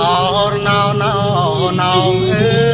អូរណោណោណោអើ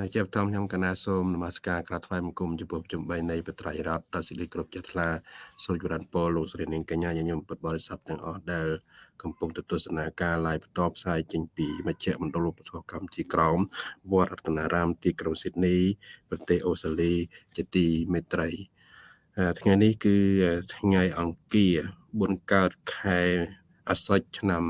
នៅជាបឋមខ្ញុំកណាសូមនមស្ការក្រាបថ្វាយបង្គំចំពោះជំបីនៃបត្រៃរតដល់សិរីគ្រប់ចិត្តថ្លាសូមជម្រានពរលោកស្រីនាងកញ្ញាញញឹមពុទ្ធបរិស័ទទាំងអស់ដែលកំពុងទស្សនាការ live បន្តផ្សាយចេញពីមជ្ឈមណ្ឌលឧបត្ថម្ភកម្មជាក្រមវត្តរតនារាមទីក្រុងស៊ីដនីប្រទេសអូស្ត្រាលីជាទីមេត្រីអឺថ្ងៃនេះគឺថ្ងៃអង្គារ4កើតខែអាសត់ឆ្នាំ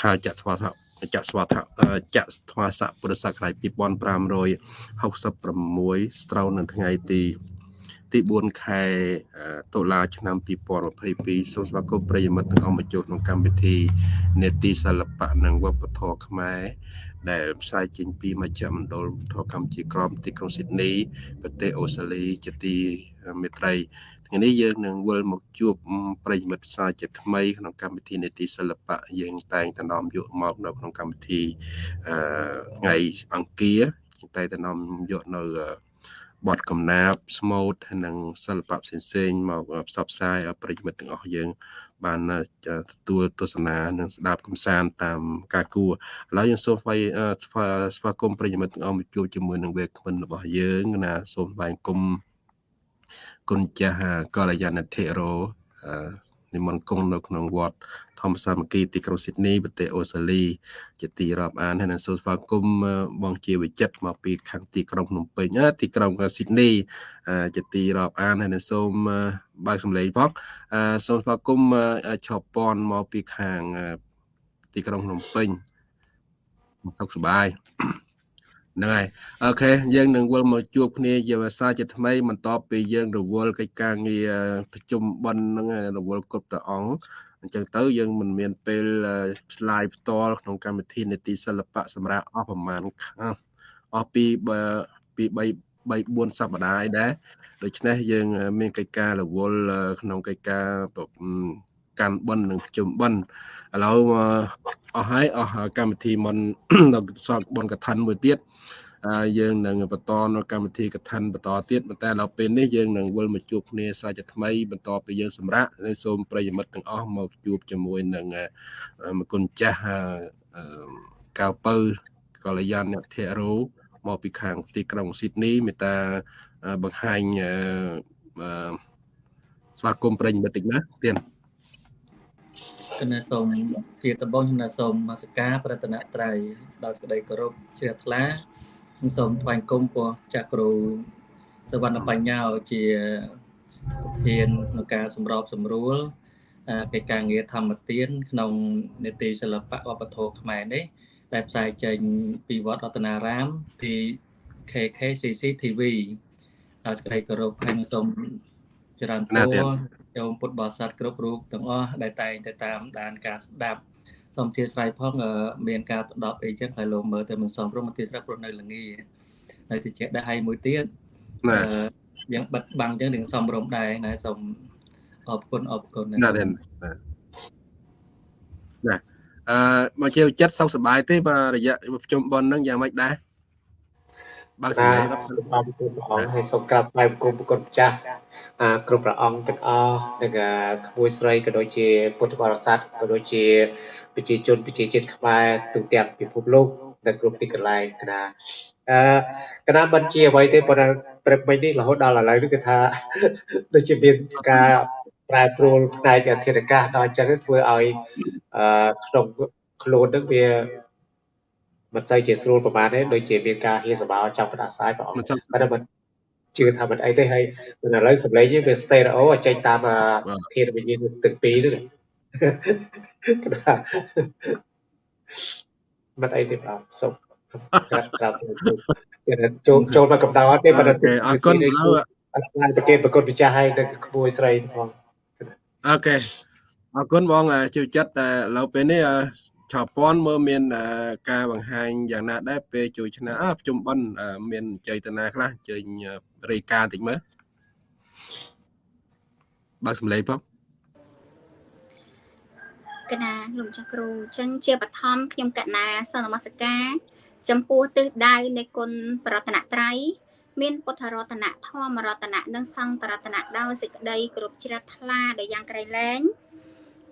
ខាលចត្វាស័ក ចក្សវត្ថៈអឺចក្សថ្វាស័កពុរសករាជ2566ស្ត្រូវនៅថ្ងៃទីទី4ខែអឺតុលាឆ្នាំ2022សូមស្វាគមន៍ប្រិយមិត្តទាំងអស់មកចូលក្នុងកម្មវិធីនេតិសិល្បៈនិងវប្បធម៌ខ្មែរដែលផ្សាយចេញពីមជ្ឈមណ្ឌលធម៌កម្ពុជាក្រមទីក្រុងស៊ីដនីប្រទេសអូស្ត្រាលីជាទីមេត្រី ថ្ងៃនេះយើងនឹងវិលមកជួបប្រិយមិត្តផ្សាយជាថ្មីក្នុងកម្មវិធីនេតិសិល្បៈយើងតែងតែនាំយកមកនៅក្នុងកម្មវិធីអឺថ្ងៃអង្គារតែងតែនាំយកនៅបទកំណាព្យស្មូតហើយនិងសិល្បៈផ្សេងៗមកផ្សព្វផ្សាយឲ្យប្រិយមិត្តទាំងអស់យើង បានទទួលទស្សនានិងស្ដាប់កំសាន្តតាមការគួរឥឡូវយើងសូមស្វាយស្វាស្វាគមន៍ប្រិយមិត្តទាំងអស់មកជួបជាមួយនឹងវេក្មិនរបស់យើងណាសូមស្វែងគុំ គុណចាស់កល្យាណធិរោអឺនិមន្តគង់នៅក្នុងវត្តធម្មសាមគ្គីទីក្រុងស៊ីដនីប្រទេសអូស្ត្រាលីជាទីរាប់អានហើយនឹងសូមស្វាគមន៍បងជាវិចិត្រមកពីខាងទីក្រុងភ្នំពេញទីក្រុងស៊ីដនីជាទីរាប់អានហើយនឹងសូមបើកសម្លេងផងសូមស្វាគមន៍ឆោពនមកពីខាងទីក្រុងភ្នំពេញសុខសប្បាយ ហ្នឹងហើយអូខេយើងនឹងវិលមកជួបគ្នាជាភាសាជាថ្មីបន្ទាប់ពីយើងរវល់កិច្ចការងារប្រជុំបិណ្ឌហ្នឹងរវល់គ្រប់ព្រះអង្គអញ្ចឹងទៅយើងមិនមានពេលឆ្លើយផ្ទាល់ក្នុងកម្មវិធីនេតិសិល្បៈសម្រាប់អស់ប្រហែលអស់ពីពី3 3 4សប្តាហ៍អីដែរដូច្នេះយើងមានកិច្ចការរវល់ក្នុងកិច្ចការ កាន់បិណ្ឌនិងប្រជុំបិណ្ឌឥឡូវអស់ហើយអស់កម្មវិធីមុននៅសតបនកថាមួយទៀតយើងនឹងបន្តនៅកម្មវិធីកថាបន្តទៀតប៉ុន្តែដល់ពេលនេះយើងនឹងវិលមកជួបគ្នាសាជាថ្មីបន្តពីយើងសម្រាប់សូមប្រិយមិត្តទាំងអស់មកជួបជាមួយនឹងមគុណចាស់កៅពៅកល្យានអ្នកធរោមកពីខាងទីក្រុងស៊ីដនីមេតាបង្ហាញស្វាគមន៍ប្រិយមិត្តតិចណាទៀតគ ណៈសូមជាដំបងខ្ញុំសូមមកសការប្រតនត្រ័យដល់សេចក្តីគោរពជ្រះថ្លាខ្ញុំសូមថ្វាយគុំពោះចាស់គ្រូសវណ្ណបញ្ញាជាប្រធានក្នុងការសម្របសម្រួលកិច្ចការងារធម្មទាន ក្នុងនេតិសិល្បៈវប្បធម៌ខ្មែរនេះដែលផ្សាយចេញពីវត្តរតនារាមពី KKCC TV ហើយសេចក្តីគោរពហើយសូមចរន្តពរ ចូលពុទ្ធបរិស័ទគ្រប់រូបទាំងអស់ដែលតែងតែតាមដានការស្ដាប់សូមអធិស្ឋានផងមានការដប់អីចឹងហើយលោកមើលទៅមិនសមព្រមអធិស្ឋានព្រោះនៅល្ងាហើយតិចដែរហើយមួយទៀតយ៉ាងបិទបាំងចឹងនឹងសមរម្យដែរណាសូមអរគុណអរគុណណាស់ណាអឺមកជាចិត្តសុខសប្បាយទេបើរយៈប្រជុំប៉ុនហ្នឹងយ៉ាងម៉េចដែរ បើកសម្លេងបាទសូមអរគុណព្រះអង្គហើយសូមក្រាបថ្វាយបង្គំប្រគុណម្ចាស់គ្រប់ព្រះអង្គទាំងអស់និងក្មួយស្រីក៏ដូចជាពុទ្ធបរិស័ទក៏ដូចជាប្រជាជនប្រជាជាតិខ្មែរទូទាំងពិភពលោកនៅគ្រប់ទីកន្លែងកណាអឺកណាមិនជាអ្វីទេប៉ុន្តែព្រឹកមិញនេះរហូតដល់ឥឡូវនេះគឺថាដូចជាមានការប្រែប្រួលផ្នែកអធិរកាសដល់អញ្ចឹងធ្វើឲ្យអឺក្នុងខ្លួននឹងវា មិនសូវជាស្រួលប្រហែលទេដូចជាមានការហៀសបោចាប់ផ្ដាសាយព្រះអង្គតែមិនជឿថាមិនអីទេហើយឥឡូវសម្លេងនេះវា stereo ចេញតាមធាតុវិញ្ញាណទាំងពីរហ្នឹងក្តាមិនអីទេបាទសុំក្រាបក្រាបគេចូលចូលមកកម្ដៅទេប៉ុន្តែអរគុណឥឡូវអត់បានប្រកេតប្រកបម្ចាស់ហើយនឹងក្មួយស្រីផងអូខេអរគុណបងជឿចិត្តតែឥឡូវពេលនេះ ឆោពាន់មើលមានការបង្ហាញយ៉ាងណាដែរពេលជួយឆ្នាំអប្រជុំបិណ្ឌមានចេតនាខ្លះជើញរាយការណ៍តិចមើលបើសំឡេងផងកណាលោកម្ចាស់គ្រូអញ្ចឹងជាបឋមខ្ញុំកណាសនមស្ការចំពោះទិសដៅនៃគុណប្រតនត្រ័យមានពុទ្ធរតនៈធម្មរតនៈនិងសង្ឃរតនៈដោយសេចក្តីគ្រប់ជ្រះថ្លាដែលយ៉ាងក្រៃលែង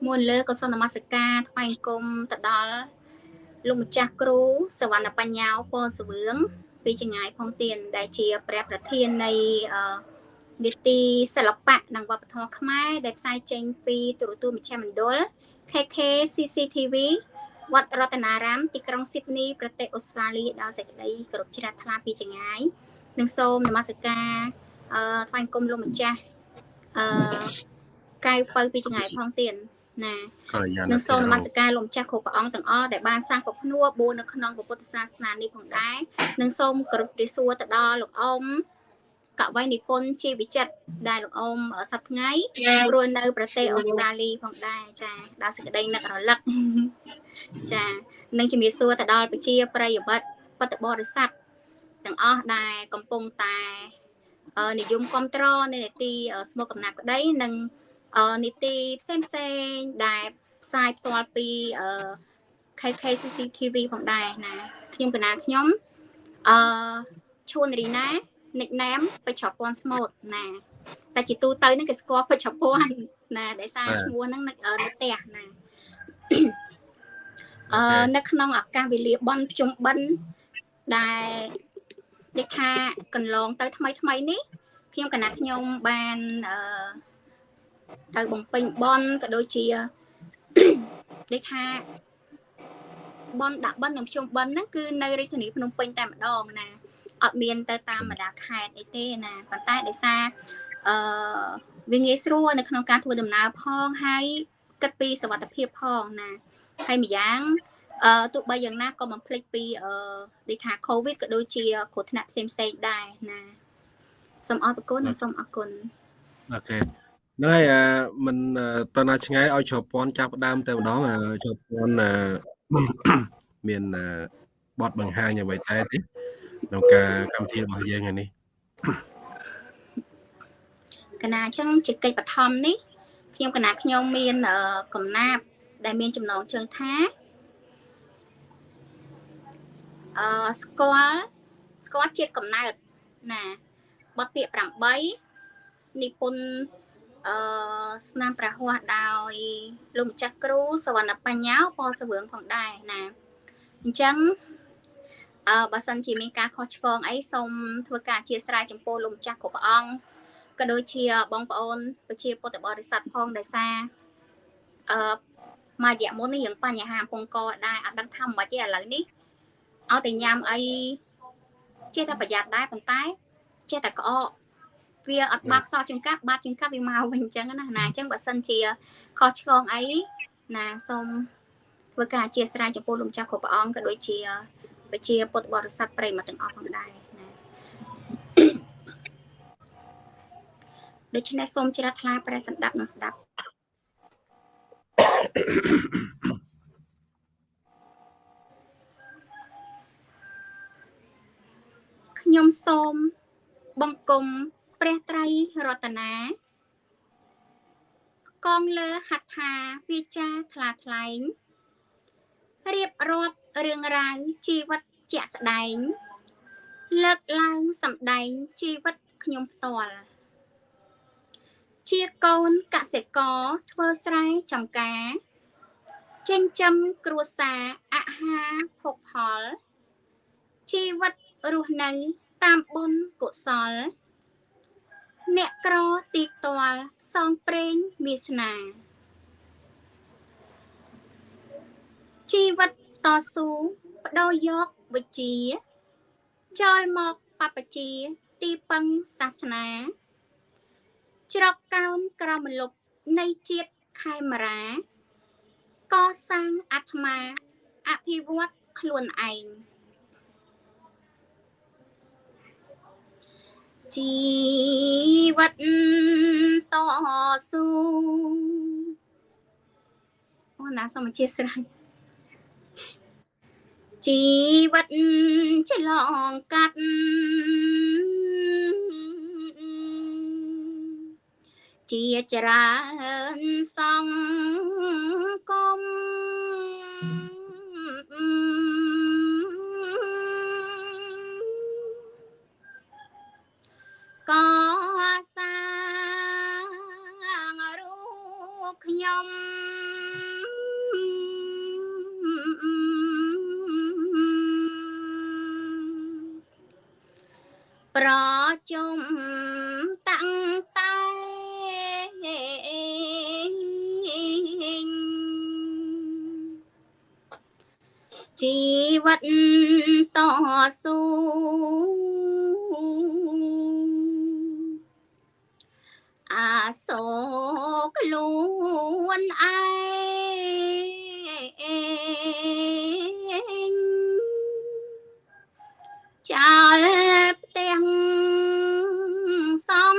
មុនលើក៏សូមនមស្ការថ្វាយគុំទៅដល់លោកម្ចាស់គ្រូសវណ្ណបញ្ញាពណ៌សវឿងពីចងាយផងទៀនដែលជាព្រះប្រធាននៃនីតិសិល្បៈនិងវប្បធម៌ខ្មែរដែលផ្សាយចេញពីទូរទស្សន៍មជ្ឈមណ្ឌល KK CCTV វត្តរតនារាមទីក្រុងស៊ីដនីប្រទេសអូស្ត្រាលីដោយសេចក្តីគោរពជ្រះថ្លាពីចងាយនិងសូមនមស្ការអឺថ្វាយគុំលោកម្ចាស់អឺកៅពៅពីចងាយផងទៀត ណានឹងសូមនមស្ការលោកម្ចាស់គ្រប់ព្រះអង្គទាំងអស់ដែលបានសាងពភ្នួបួននៅក្នុងពុទ្ធសាសនានេះផងដែរនិងសូមគោរពព្រះសួរទៅដល់លោកអ៊ំកវីនិពន្ធជាវិចិត្រដែលលោកអ៊ំសប្ថ្ងៃរស់នៅ ប្រទេសអូស្ត្រាលីផងដែរចាដល់សេចក្តីនឹករលឹកចានិងជំរាបសួរទៅដល់ប្រជាប្រិយមិត្តបតបរិស័ទទាំងអស់ដែលកំពុងតែនិយមគ្រប់គ្រងនៅនីតិស្មុកកំណាប់ក្តីនិង នីតិផ្សេងផ្សេងដែលផ្សាយផ្ទាល់ពី KKCC TV ផងដែរណាខ្ញុំកណាខ្ញុំអឺឈួនរីណា nickname ពេជ្រពាន់ស្មូតណាតែជាទូទៅហ្នឹងគេស្គាល់ពេជ្រពាន់ណាដែលសារឈ្មោះហ្នឹងនៅនៅផ្ទះណាអឺនៅក្នុងឱកាសវេលាបន់ភ្ជុំបិណ្ឌដែលដូចថាកន្លងទៅថ្មីថ្មីនេះខ្ញុំកណាខ្ញុំបានអឺ ទៅបំពេញបនក៏ដូចជាដូចថាបនដាក់បននិងភ្ជុំបនហ្នឹងគឺនៅរាជធានីភ្នំពេញតែម្ដងណាអត់មានទៅតាមបណ្ដាខេត្តអីទេណាប៉ុន្តែដោយសារអឺវាងាយស្រួលនៅក្នុងការធ្វើដំណើរផងហើយគិតពីសុវត្ថិភាពផងណាហើយម្យ៉ាងអឺទោះបីយ៉ាងណាក៏មិនភ្លេចពីអឺដូចថា COVID ក៏ដូចជាគ្រោះថ្នាក់ផ្សេងផ្សេងដែរណាសូមអរគុណនិងសូមអរគុណអូខេ ហ្នឹងហើយមិនតើណាឆ្ងាយឲ្យជ្រពន់ចាប់ដើមតែម្ដងជ្រពន់មានបទបង្ហាញអ្វីតែទេក្នុងការកម្មវិធីរបស់យើងថ្ងៃនេះកណាអញ្ចឹងជាកិច្ចបឋមនេះខ្ញុំកណាខ្ញុំមានកំណាប់ដែលមានចំណងជើងថាអឺស្គាល់ស្គាល់ជាតិកំណើតណាបទពាក្យ8និពន្ធ អឺស្នាមព្រះហស្ថដោយលោកម្ចាស់គ្រូសវណ្ណបញ្ញាពណ៌សវឿងផងដែរណាអញ្ចឹងអឺបើសិនជាមានការខុសឆ្គងអីសូមធ្វើការអធិស្ឋានចំពោះលោកម្ចាស់គ្រប់ព្រះអង្គក៏ដូចជាបងប្អូនប្រជាពុទ្ធបរិស័ទផងដោយសារអឺមួយរយៈមុននេះយើងបញ្ហាពងកដែរអត់ដឹងថាមិនទេឥឡូវនេះឲ្យតែញ៉ាំអីចេះតែប្រយ័ត្នដែរប៉ុន្តែចេះតែក្អក វាអត់បាត់សោះចង្កាប់បាត់ចង្កាប់វាមកវិញអញ្ចឹងណាណាអញ្ចឹងបើសិនជាខុសឆ្គងអីណាសូមធ្វើការអធិស្ឋានចំពោះលោកម្ចាស់គ្រប់ព្រះអង្គក៏ដូចជាប្រជាពុទ្ធបរិស័ទប្រិយមិត្តទាំងអស់ផងដែរណាដូច្នេះសូមជ្រះថ្លាព្រះសម្ដាប់និងស្ដាប់ខ្ញុំសូមបង្គំ ព្រះត្រៃរតនាកងលើហត្ថាវាចាថ្លាថ្លែងរៀបរាប់រឿងរ៉ាវជីវិតជាក់ស្ដែង លើកឡើងសម្ដែងជីវិតខ្ញុំផ្ទាល់ជាកូនកសិករធ្វើស្រែចម្ការចិញ្ចឹមគ្រួសារអាហារភោគផល ជីវិតរស់នៅតាមបុណ្យកុសល អ្នកក្រទីផ្ទាល់សងព្រេងវាសនា ជីវិតតស៊ូបដូរយកវិជ្ជាចោលមកបពជាទីពឹងសាសនា ច្រកកោនក្រមលុបនៃជាតិខេមរា កសាងអាត្មាអភិវឌ្ឍខ្លួនឯង ជីវិតតស៊ូអូណាសូមអធិស្ឋានជីវិតឆ្លងកាត់ជាច្រើនសង្គម កសាងរូបខ្ញុំប្រជុំតាំងតែជីវិតតស៊ូ អាសូខ្លួនឯងចោលផ្ទាំងសំ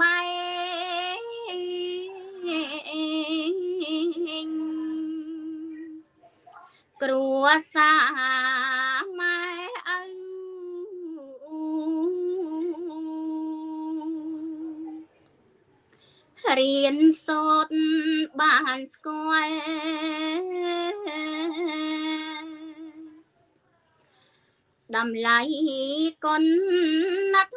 បែងគ្រួសារ រៀនសូត្របានស្គាល់តម្លៃគុណណាត់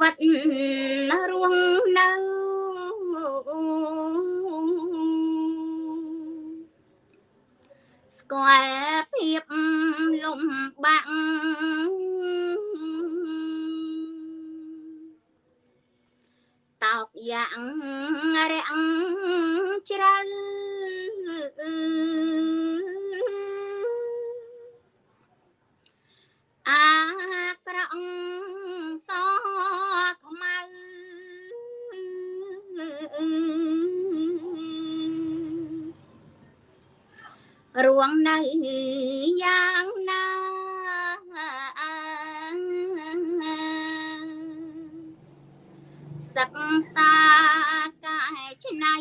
វិតរស់នៅស្គាល់ភាពលំបាក់តោកយ៉ាងរាំងជ្រៅអាក្រក់ស រួងនៅយ៉ាងណាសិក្សាកែច្នៃ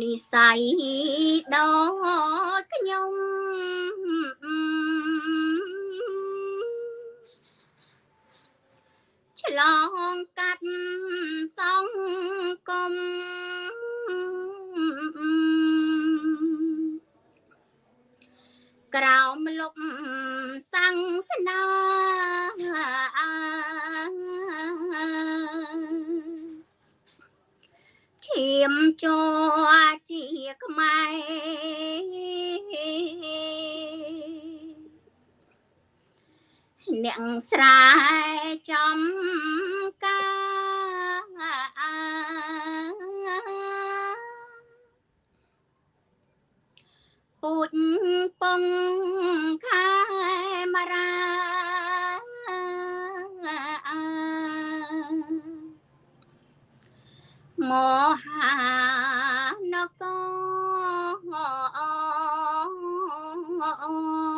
និស័យដល់ខ្ញុំ ឆ្លងកាត់សង្គមក្រោមលុបសង្សនាឈាមជជាខ្មែរ អ្នកស្រែចំការពូជពងខែមរាមហានគរ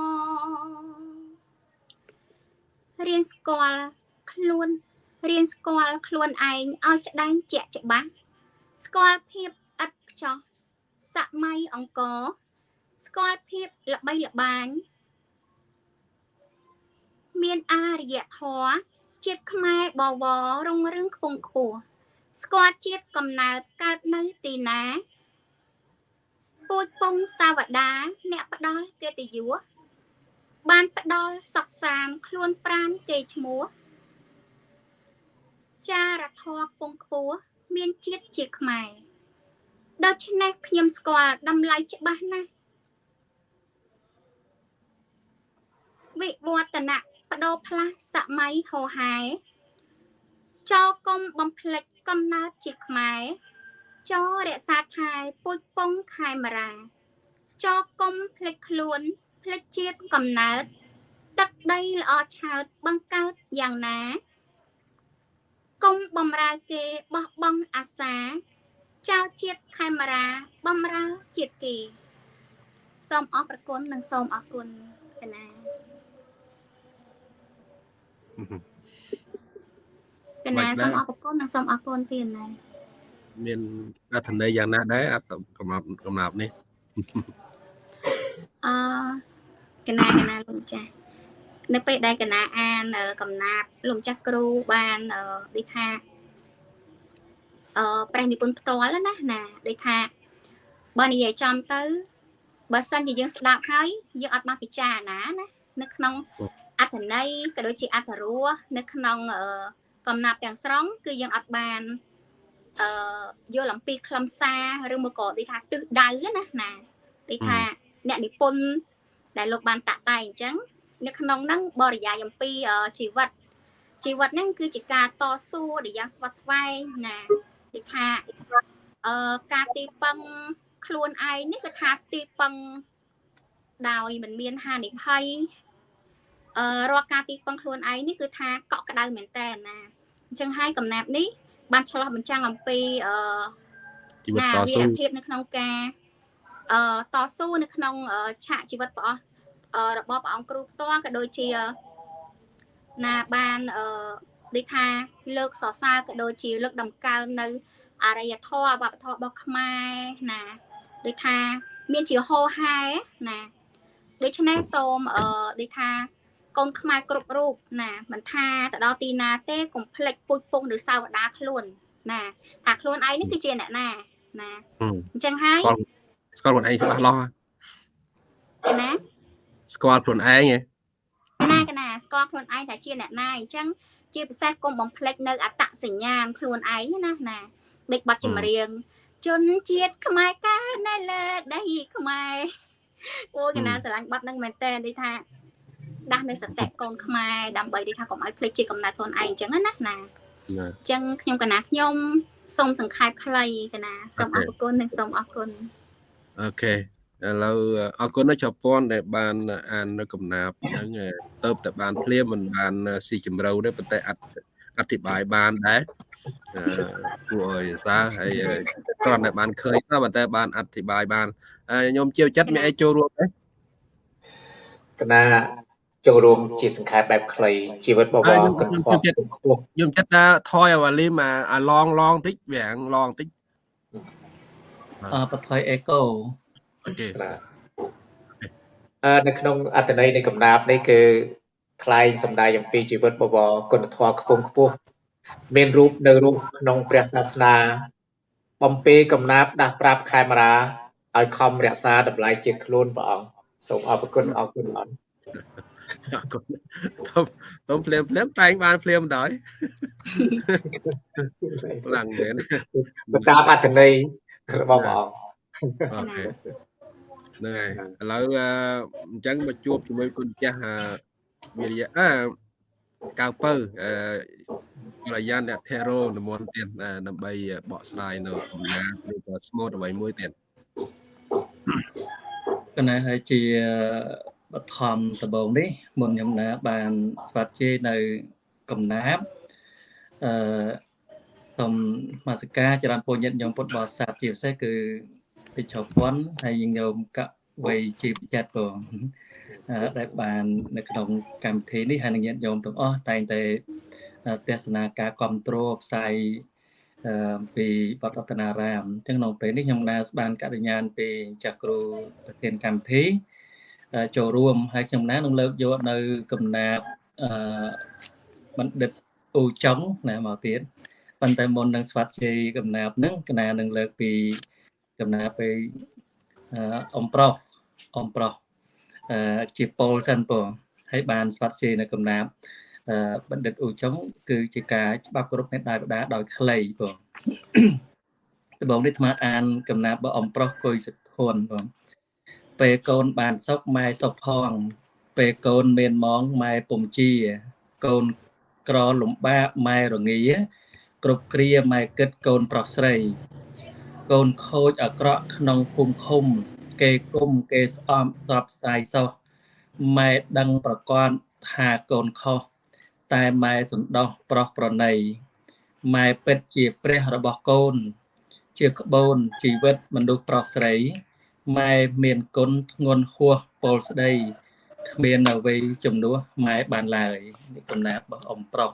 រៀនស្គាល់ខ្លួនរៀនស្គាល់ខ្លួនឯងឲ្យស្ដែងជាក់ច្បាស់ស្គាល់ភាពឥតខ្ចោះសម័យអង្គរស្គាល់ភាពល្បីល្បាញមានអារយធម៌ជាតិខ្មែរបវររុងរឿងខ្ពង់ខ្ពស់ស្គាល់ជាតិកំណើតកើតនៅទីណាពូជពងសាវតាអ្នកផ្ដល់កិត្តិយស បានផ្ដល់សុកសានខ្លួនប្រានគេឈ្មោះចារធម៌ពងខ្ពស់មានជាតិជាខ្មែរដូច្នេះខ្ញុំស្គាល់តម្លៃច្បាស់ណាស់វិវឌ្ឍនៈបដូរផ្លាស់សម័យហោហែចោកុំបំភ្លេចកំណើតជាខ្មែរចោរក្សាខែពុជពងខែមរាចោកុំភ្លេចខ្លួន ភ្លេចជាតិកំណើត ទឹកដីល្អឆើតបង្កើតយ៉ាងណាកុំបំរើគេបោះបង់អាសា ចៅជាតិខេមរាបំរើជាតិគេសូមអរប្រគុណនិងសូមអរគុណកណាកណាសូមអរគុណនិងសូមអរគុណទៀតណាមានអត្ថន័យយ៉ាងណាដែរអត្ថកំណាប់កំណាប់នេះ អឺកណាកណាលោកចាស់នៅពេលដែលកណាអានកំណាប់លោកម្ចាស់គ្រូបានដូចថាអឺព្រះនិពន្ធផ្ទាល់ណាណាដូចថាបើនិយាយចំទៅបើសិនជាយើងស្ដាប់ហើយយើងអត់បានពិចារណាណានៅក្នុងអត្ថន័យក៏ដូចជាអត្ថរសនៅក្នុងកំណាប់ទាំងស្រុងគឺយើងអត់បានអឺយល់អំពីខ្លឹមសារឬមកក៏ដូចថាទិសដៅណាណាដូចថា អ្នកនិពន្ធដែលលោកបានតាក់តែងអញ្ចឹងនៅក្នុងហ្នឹងបរិយាយអំពីជីវិតជីវិតហ្នឹងគឺជាការតស៊ូដែលយ៉ាងស្វិតស្វែងណាដូចថាអឺការទីពឹងខ្លួនឯងនេះគឺថាទីពឹងដោយមិនមានហានិភ័យអឺរាល់ការទីពឹងខ្លួនឯងនេះគឺថាកក់ក្ដៅមែនតើណាអញ្ចឹងហើយកំណាប់នេះបានឆ្លោះបញ្ចាំងអំពីអឺជីវិតតស៊ូភាពនៅក្នុងការ អឺតស៊ូនៅក្នុងឆាកជីវិតរបស់របស់ព្រះអង្គគ្រូផ្ទាល់ក៏ដូចជាណាបានអឺដូចថាលើកសរសើរក៏ដូចជាលើកដំកើងនៅអរិយធម៌វប្បធម៌របស់ខ្មែរណាដូចថាមានជាហោហែណាដូច្នេះសូមអឺដូចថាកូនខ្មែរគ្រប់រូបណាមិនថាទៅដល់ទីណាទេកុំភ្លេចពុជពងឬសាវតាខ្លួន ណាថាខ្លួនឯងនេះគឺជាអ្នកណាណាអញ្ចឹងហើយ ស្គាល់ខ្លួនឯងច្បាស់លាស់ណាស្គាល់ខ្លួនឯងហ៎កណាកណាស្គាល់ខ្លួនឯងថាជាអ្នកណាអញ្ចឹងជាពិសេសកុំបំភ្លេចនៅអត្តសញ្ញាណខ្លួនឯងណាណាដូចបទចម្រៀងជនជាតិខ្មែរកានៅលើដីខ្មែរអូកណាស្រឡាញ់បទហ្នឹងមែនតើដូចថាដាស់នៅសតិកូនខ្មែរដើម្បីដូចថាកុំឲ្យភ្លេចជាកំណត់ខ្លួនឯងអញ្ចឹងណាណាអញ្ចឹងខ្ញុំកណាខ្ញុំសូមសង្ខេបខ្លីកណាសូមអរគុណនិងសូមអរគុណ អូខេឥឡូវអរគុណនៅជប៉ុនដែលបានអាននៅកំណាប់ហ្នឹងទៅតែបានភ្លាមមិនបានស៊ីជម្រៅទេប៉ុន្តែអត់អធិប្បាយបានដែរគួរឲ្យសើហើយគ្រាន់តែបានឃើញទៅប៉ុន្តែបានអធិប្បាយបានខ្ញុំជឿចិត្តមានអីចូលរួមទេកណាចូលរួមជាសង្ខេបបែបខ្លីជីវិតបវរគិតខ្ពស់ខ្ពស់ខ្ញុំចិត្តថាថយអាវ៉ាលីមកអាឡងឡងតិចវាងឡងតិចអឺ បថយអេកូអូខេអឺនៅក្នុងអត្តន័យនៃកំណាព្យនេះគឺថ្លែងសម្ដែងអំពីជីវិតបវរគុណធម៌ខ្ពង់ខ្ពស់មានរូបនៅរូបក្នុងព្រះសាសនា បំពេកំណាព្យដាស់ប្រាប់ខេមរាឲ្យខំរក្សាតម្លៃជាតិខ្លួនព្រះអង្គសូមអរគុណអរគុណអរគុណតុំតុំភ្លាមភ្លាមតែងបានភ្លាមដែរខ្លាំងមែនតាមអត្តន័យ របស់ព្រះអង្គអូខេហ្នឹងហើយឥឡូវអញ្ចឹងមកជួបជាមួយគុណចាស់វិរិយអឺកៅពៅអឺរយានអ្នកធេរោនិមន្តទៀតដើម្បីបកស្រាយនៅកំណាឬក៏ស្មូតអ្វីមួយទៀតកណែហើយជាបឋមដំបូងនេះមុនខ្ញុំណាបានស្វាគមន៍នៅកំណាបអឺ សូមមាសិកាចរន្តពុញ្ញញោមពុទ្ធបរិស័ទជាពិសេសគឺពេជ្រពន់ហើយញោមកវ័យជីវចិត្តក៏ដែលបាននៅក្នុងកម្មវិធីនេះហើយនឹងញាតិញោមទាំងអស់តែងតែទស្សនាការគ្រប់គ្រងផ្សាយពីបតរតនារាមអញ្ចឹងនៅពេលនេះខ្ញុំណាស្បានកញ្ញាណពីចាស់គ្រូប្រធានកម្មវិធីចូលរួមហើយខ្ញុំណានឹងលើកយកនៅកំណាប់អឺបណ្ឌិតអ៊ូចុងណាមកទៀត ប៉ុន្តែមុននឹងស្វាត់ជ័យកំណាប់ហ្នឹងកណានឹងលើកពីកំណាប់ពីអំប្រុសអំប្រុសជាពលសិនពហើយបានស្វាត់ជ័យនៅកំណាប់បណ្ឌិតអ៊ូចុងគឺជាការច្បាប់គោរពមេត្តាបិតាដោយខ្លីបងដំបងនេះអាត្មាអានកំណាព្យរបស់អំប្រុសគុយសិទ្ធុនបងពេលកូនបានសុខម៉ែសុខផងពេលកូនមានម៉ងម៉ែពុំជាកូនក្រលំបាកម៉ែរងា គ្រប់គ្រាម៉ែគិតកូនប្រុសស្រី កូនខូចអាក្រក់ក្នុងភូមិឃុំ គេគុំគេស្អំសពផ្សាយសោះម៉ែដឹងប្រកាសថាកូនខុសតែម៉ែសន្តោសប្រុសប្រណីម៉ែពិតជាព្រះរបស់កូន ជាក្បូនជីវិតមនុស្សប្រុសស្រីម៉ែមានគុណធ្ងន់ហួសពលស្ដីគ្មានអ្វីជំនួសម៉ែបានឡើយនេះកំណាព្យរបស់អ៊ំប្រុស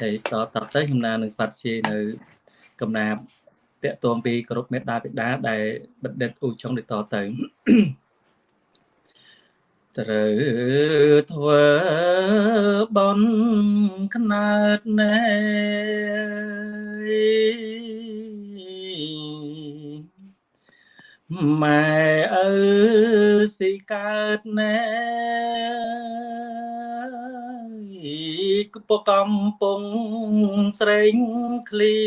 ហើយតតទៅកំណានឹងស្វាត់ជានៅកំណាព្យតកតងពីគ្រប់មេត្តាបិតាដែលបណ្ឌិតអ៊ូចុងដូចតទៅត្រូវធ្វើបន់ខ្នើតណែម៉ែអើស៊ីកើតណែក ពកំពុងស្រេងឃ្លៀ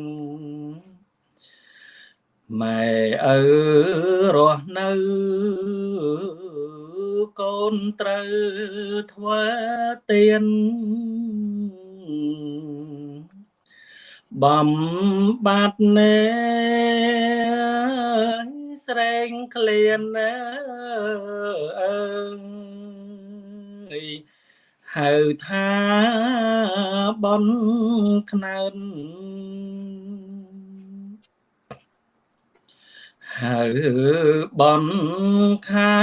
នម៉ែឪរស់នៅកូនត្រូវធ្វើទៀនបំបាត់ណែស្រែងក្លៀនអើយ ហៅថាបនខ្នើនហៅបនខែ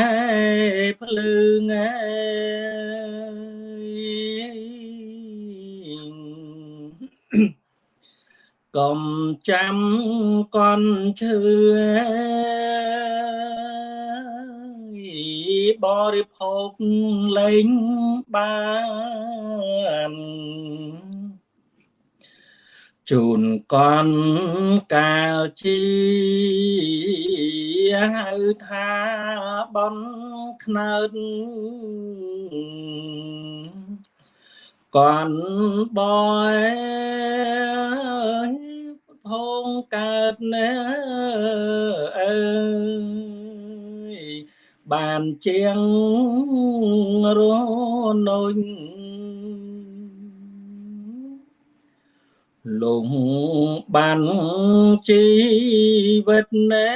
ភ្លើងឯកុំចាំកន់ឈឺ បរិភោគលែងបានជូនកនកាលជាហៅថាបនខ្នើតកនបយភងកើតណែអើយ បានជាងរនុញលងបានជីវិតណែ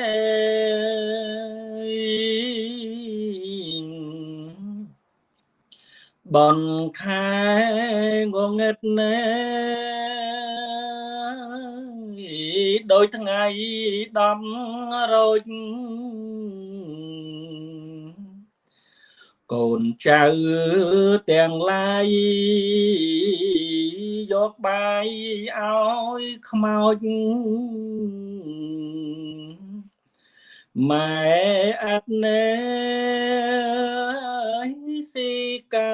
បនខែងងឹតណែដោយថ្ងៃដំរោច កូនចៅទាំងឡាយយកបាយឲ្យខ្មោចម៉ែអត់ណែស៊ីកា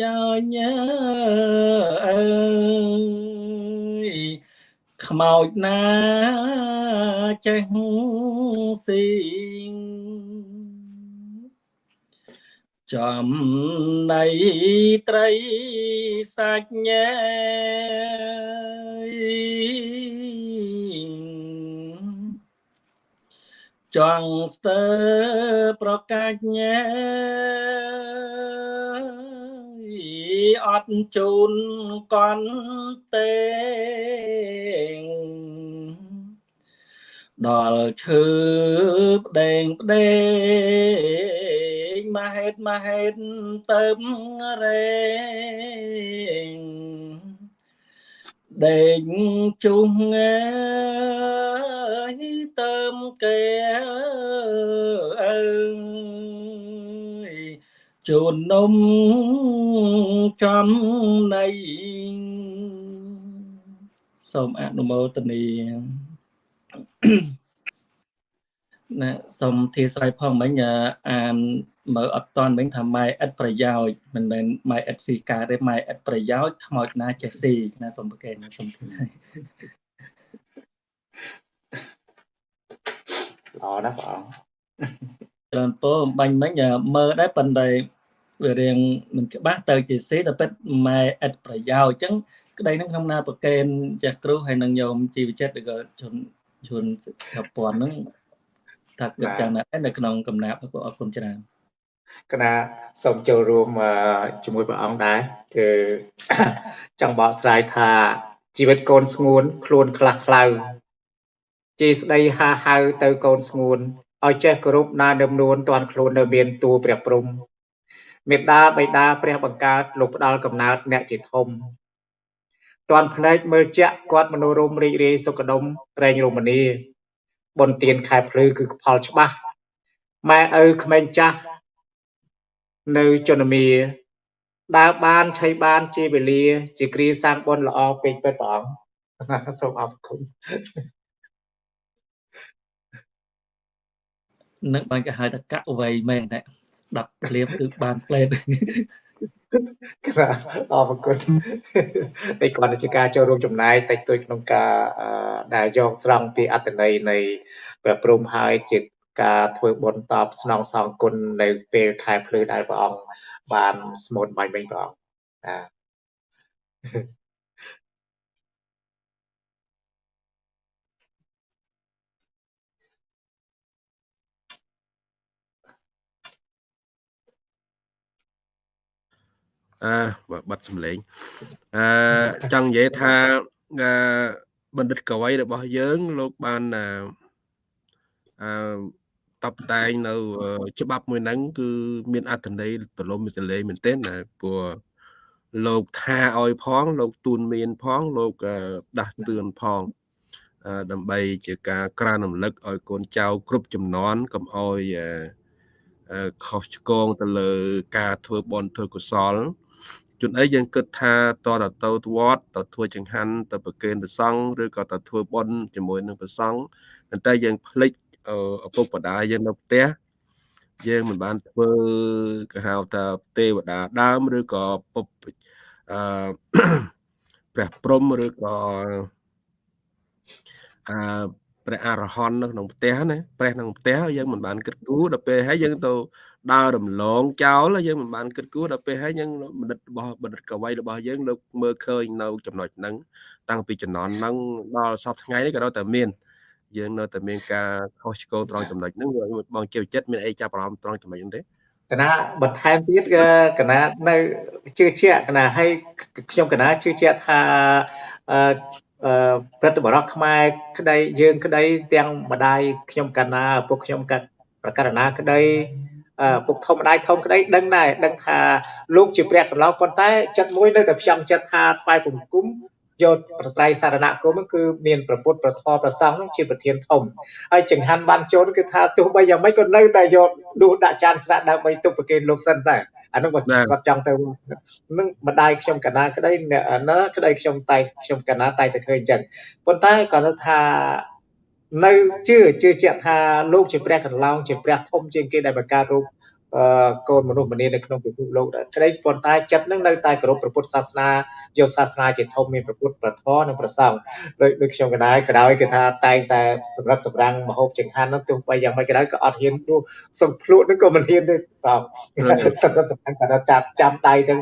យោញអើយខ្មោចណាចេះស៊ី ចំណៃត្រីសាច់ញ៉ែចង់ស្ទើប្រកាច់ញ៉ែអត់ជូនកន់ទេដល់ឈើផ្ដេងផ្ដេង មហេតមហេតទៅរេងដេញជុះងើយទៅគេអើយជូននំចំណៃសូមអនុមោទនាណាសូមធាស្រ័យផងមិញអាន មើលអត់តន់មិញថាម៉ែឥតប្រយោជន៍មិនមែនម៉ែឥតស៊ីការទេម៉ែឥតប្រយោជន៍ខ្មោចណាចេះស៊ីណាសូមប្រកែកសូមធាស្រ័យល្អណាស់បងច្រើនពោអំបញ្ញមិញមើលដែរប៉ុន្តែវារៀងមិនច្បាស់ទៅជាសេទៅពិតម៉ែឥតប្រយោជន៍អញ្ចឹងក្តីនឹងក្នុងណាប្រកេនចាស់គ្រូហើយនឹងញោមជីវចិត្តឬក៏ជនជនសិក្ខាព័ន្ធហ្នឹងថាគិតយ៉ាងណានៅក្នុងកំណាប់ពួកអរគុណច្រើន គណៈសូមចូលរួមជាមួយព្រះអង្គដែរគឺចង់បកស្រាយថាជីវិតកូនស្ងួន ខ្លួនខ្លះខ្លៅជាស្ដីហាហៅទៅកូនស្ងួនឲ្យចេះគោរពណាដឹមនួនតាន់ខ្លួននៅមានតួព្រះព្រំមេត្តាបិតាព្រះបង្កើតលោកផ្ដាល់កំណើតអ្នកជាធំតាន់ភ្នែកមើលជាក់គាត់មនោរមរីករាយសុខដុមរែងរមនីបុណ្យទានខែភ្លឺគឺផលច្បាស់ម៉ែឪក្មេងចាស់ នៅជនមាដើរបានឆៃបានជាវេលា ជាគ្រាសាងបុណ្យល្អពេកពិតព្រះអង្គសូមអរគុណនឹងបានគេហៅថាកវ័យមែនតែស្ដាប់ឃ្លាបគឺបានផ្លេតបាទអរគុណតែគាត់ជាការចូលរួមចំណាយតិចតួចក្នុងការដែលយកស្រង់ពីអត្តន័យនៃព្រះព្រំហើយជា ការធ្វើបុណ្យតបស្នងសងគុណនៅពេលខែភ្លឺដែលព្រះអង្គបានស្មូតបាញ់វិញព្រះអង្គបាទអឺបាត់សម្លេងអឺចង់និយាយថាអឺបណ្ឌិតកវីរបស់យើងលោកបានអឺ តបតែងនៅ ច្បាប់មួយហ្នឹងគឺមានអត្ថន័យទលំទលេមែនទែនណាព្រោះលោកថាឲ្យផង លោកទូនមានផង លោកដាស់តឿនផងដើម្បីជាការក្រើនរំលឹកឲ្យកូនចៅគ្រប់ចំនួនកុំឲ្យខុសឆ្គងទៅលើ ការធ្វើបន់ធ្វើកុសលជួនអីយើងគិតថាតតទៅវត្តទៅធ្វើចង្ហាន់ទៅប្រគេនព្រះសង្ឃឬក៏ទៅធ្វើបុណ្យជាមួយនឹងព្រះសង្ឃប៉ុន្តែយើងភ្លេច ឪពុកម្ដាយយើងនៅផ្ទះយើងមិនបានធ្វើគេហៅថាទេវតាដើមឬក៏ពុបអឺព្រះព្រំឬក៏អឺព្រះអរហន្តនៅក្នុងផ្ទះណាព្រះក្នុងផ្ទះយើងមិនបានគិតគូរដល់ពេលហើយយើងទៅដើររំលងចោលយើងមិនបានគិតគូរដល់ពេលហើយយើងបណ្ឌិតរបស់បណ្ឌិតកវីរបស់យើងលោកមើលឃើញនៅចំណុចហ្នឹងតាំងពីចំណន់ហ្នឹងដល់សពថ្ងៃនេះក៏នៅតែមាន យើងនៅតែមានការខុសឆ្គងត្រង់ចំណុចហ្នឹងបងជាចិត្តមានអីចាប់អារម្មណ៍ត្រង់ចំណុចហ្នឹងទេកណាបន្ថែមទៀតក៏កណានៅជឿជាក់កណាឲ្យខ្ញុំកណាជឿជាក់ថាអឺព្រឹទ្ធបរិះខ្មែរក្តីយើងក្តីទាំងម្ដាយខ្ញុំកណាពុកខ្ញុំកាត់ប្រកាសណាក្តីពុកធំម្ដាយធំក្តីដឹងដែរដឹងថាលោកជាព្រះកន្លងប៉ុន្តែចិត្តមួយនៅតែផ្ចង់ចិត្តថាថ្វាយបង្គំ យកប្រត្រៃសារណគមគឺមានប្រពុតប្រធរប្រសង់ជាប្រធានធំហើយចង្ហាន់បានចូលគឺថាទោះបីយ៉ាងម៉េចក៏នៅតែយកដួសដាក់ចានស្រាក់ដើម្បីទុកប្រគេនលោកសិនដែរអានោះបើគាត់ចង់ទៅនឹងម្ដាយខ្ញុំកណាក្តីអ្នកណាក្តីខ្ញុំតែខ្ញុំកណាតែតែឃើញអញ្ចឹងប៉ុន្តែគាត់ថានៅជឿជឿជាក់ថាលោកជាព្រះកន្លងជាព្រះធំជាងគេដែលបង្កើតរូប កូនមនុស្សម្នានៅក្នុងពិភពលោកដែរក្តីប៉ុន្តែចិត្តនឹងនៅតែគោរពព្រះពុទ្ធសាសនាយកសាសនាជាធំមានព្រះពុទ្ធព្រះធម៌និងព្រះសង្ឃដូចដូចខ្ញុំកណ្ដាលក៏ដោយគឺថាតែងតែសម្រាប់សម្រាំងមហូបចង្ហាន់នោះទោះបីយ៉ាងម៉េចក៏ដោយក៏អត់ហ៊ានទោះសំភ្លក់នឹងក៏មិនហ៊ានទេបាទសម្រាប់សម្រាំងក៏ដល់ចាប់ចាំដៃទៅ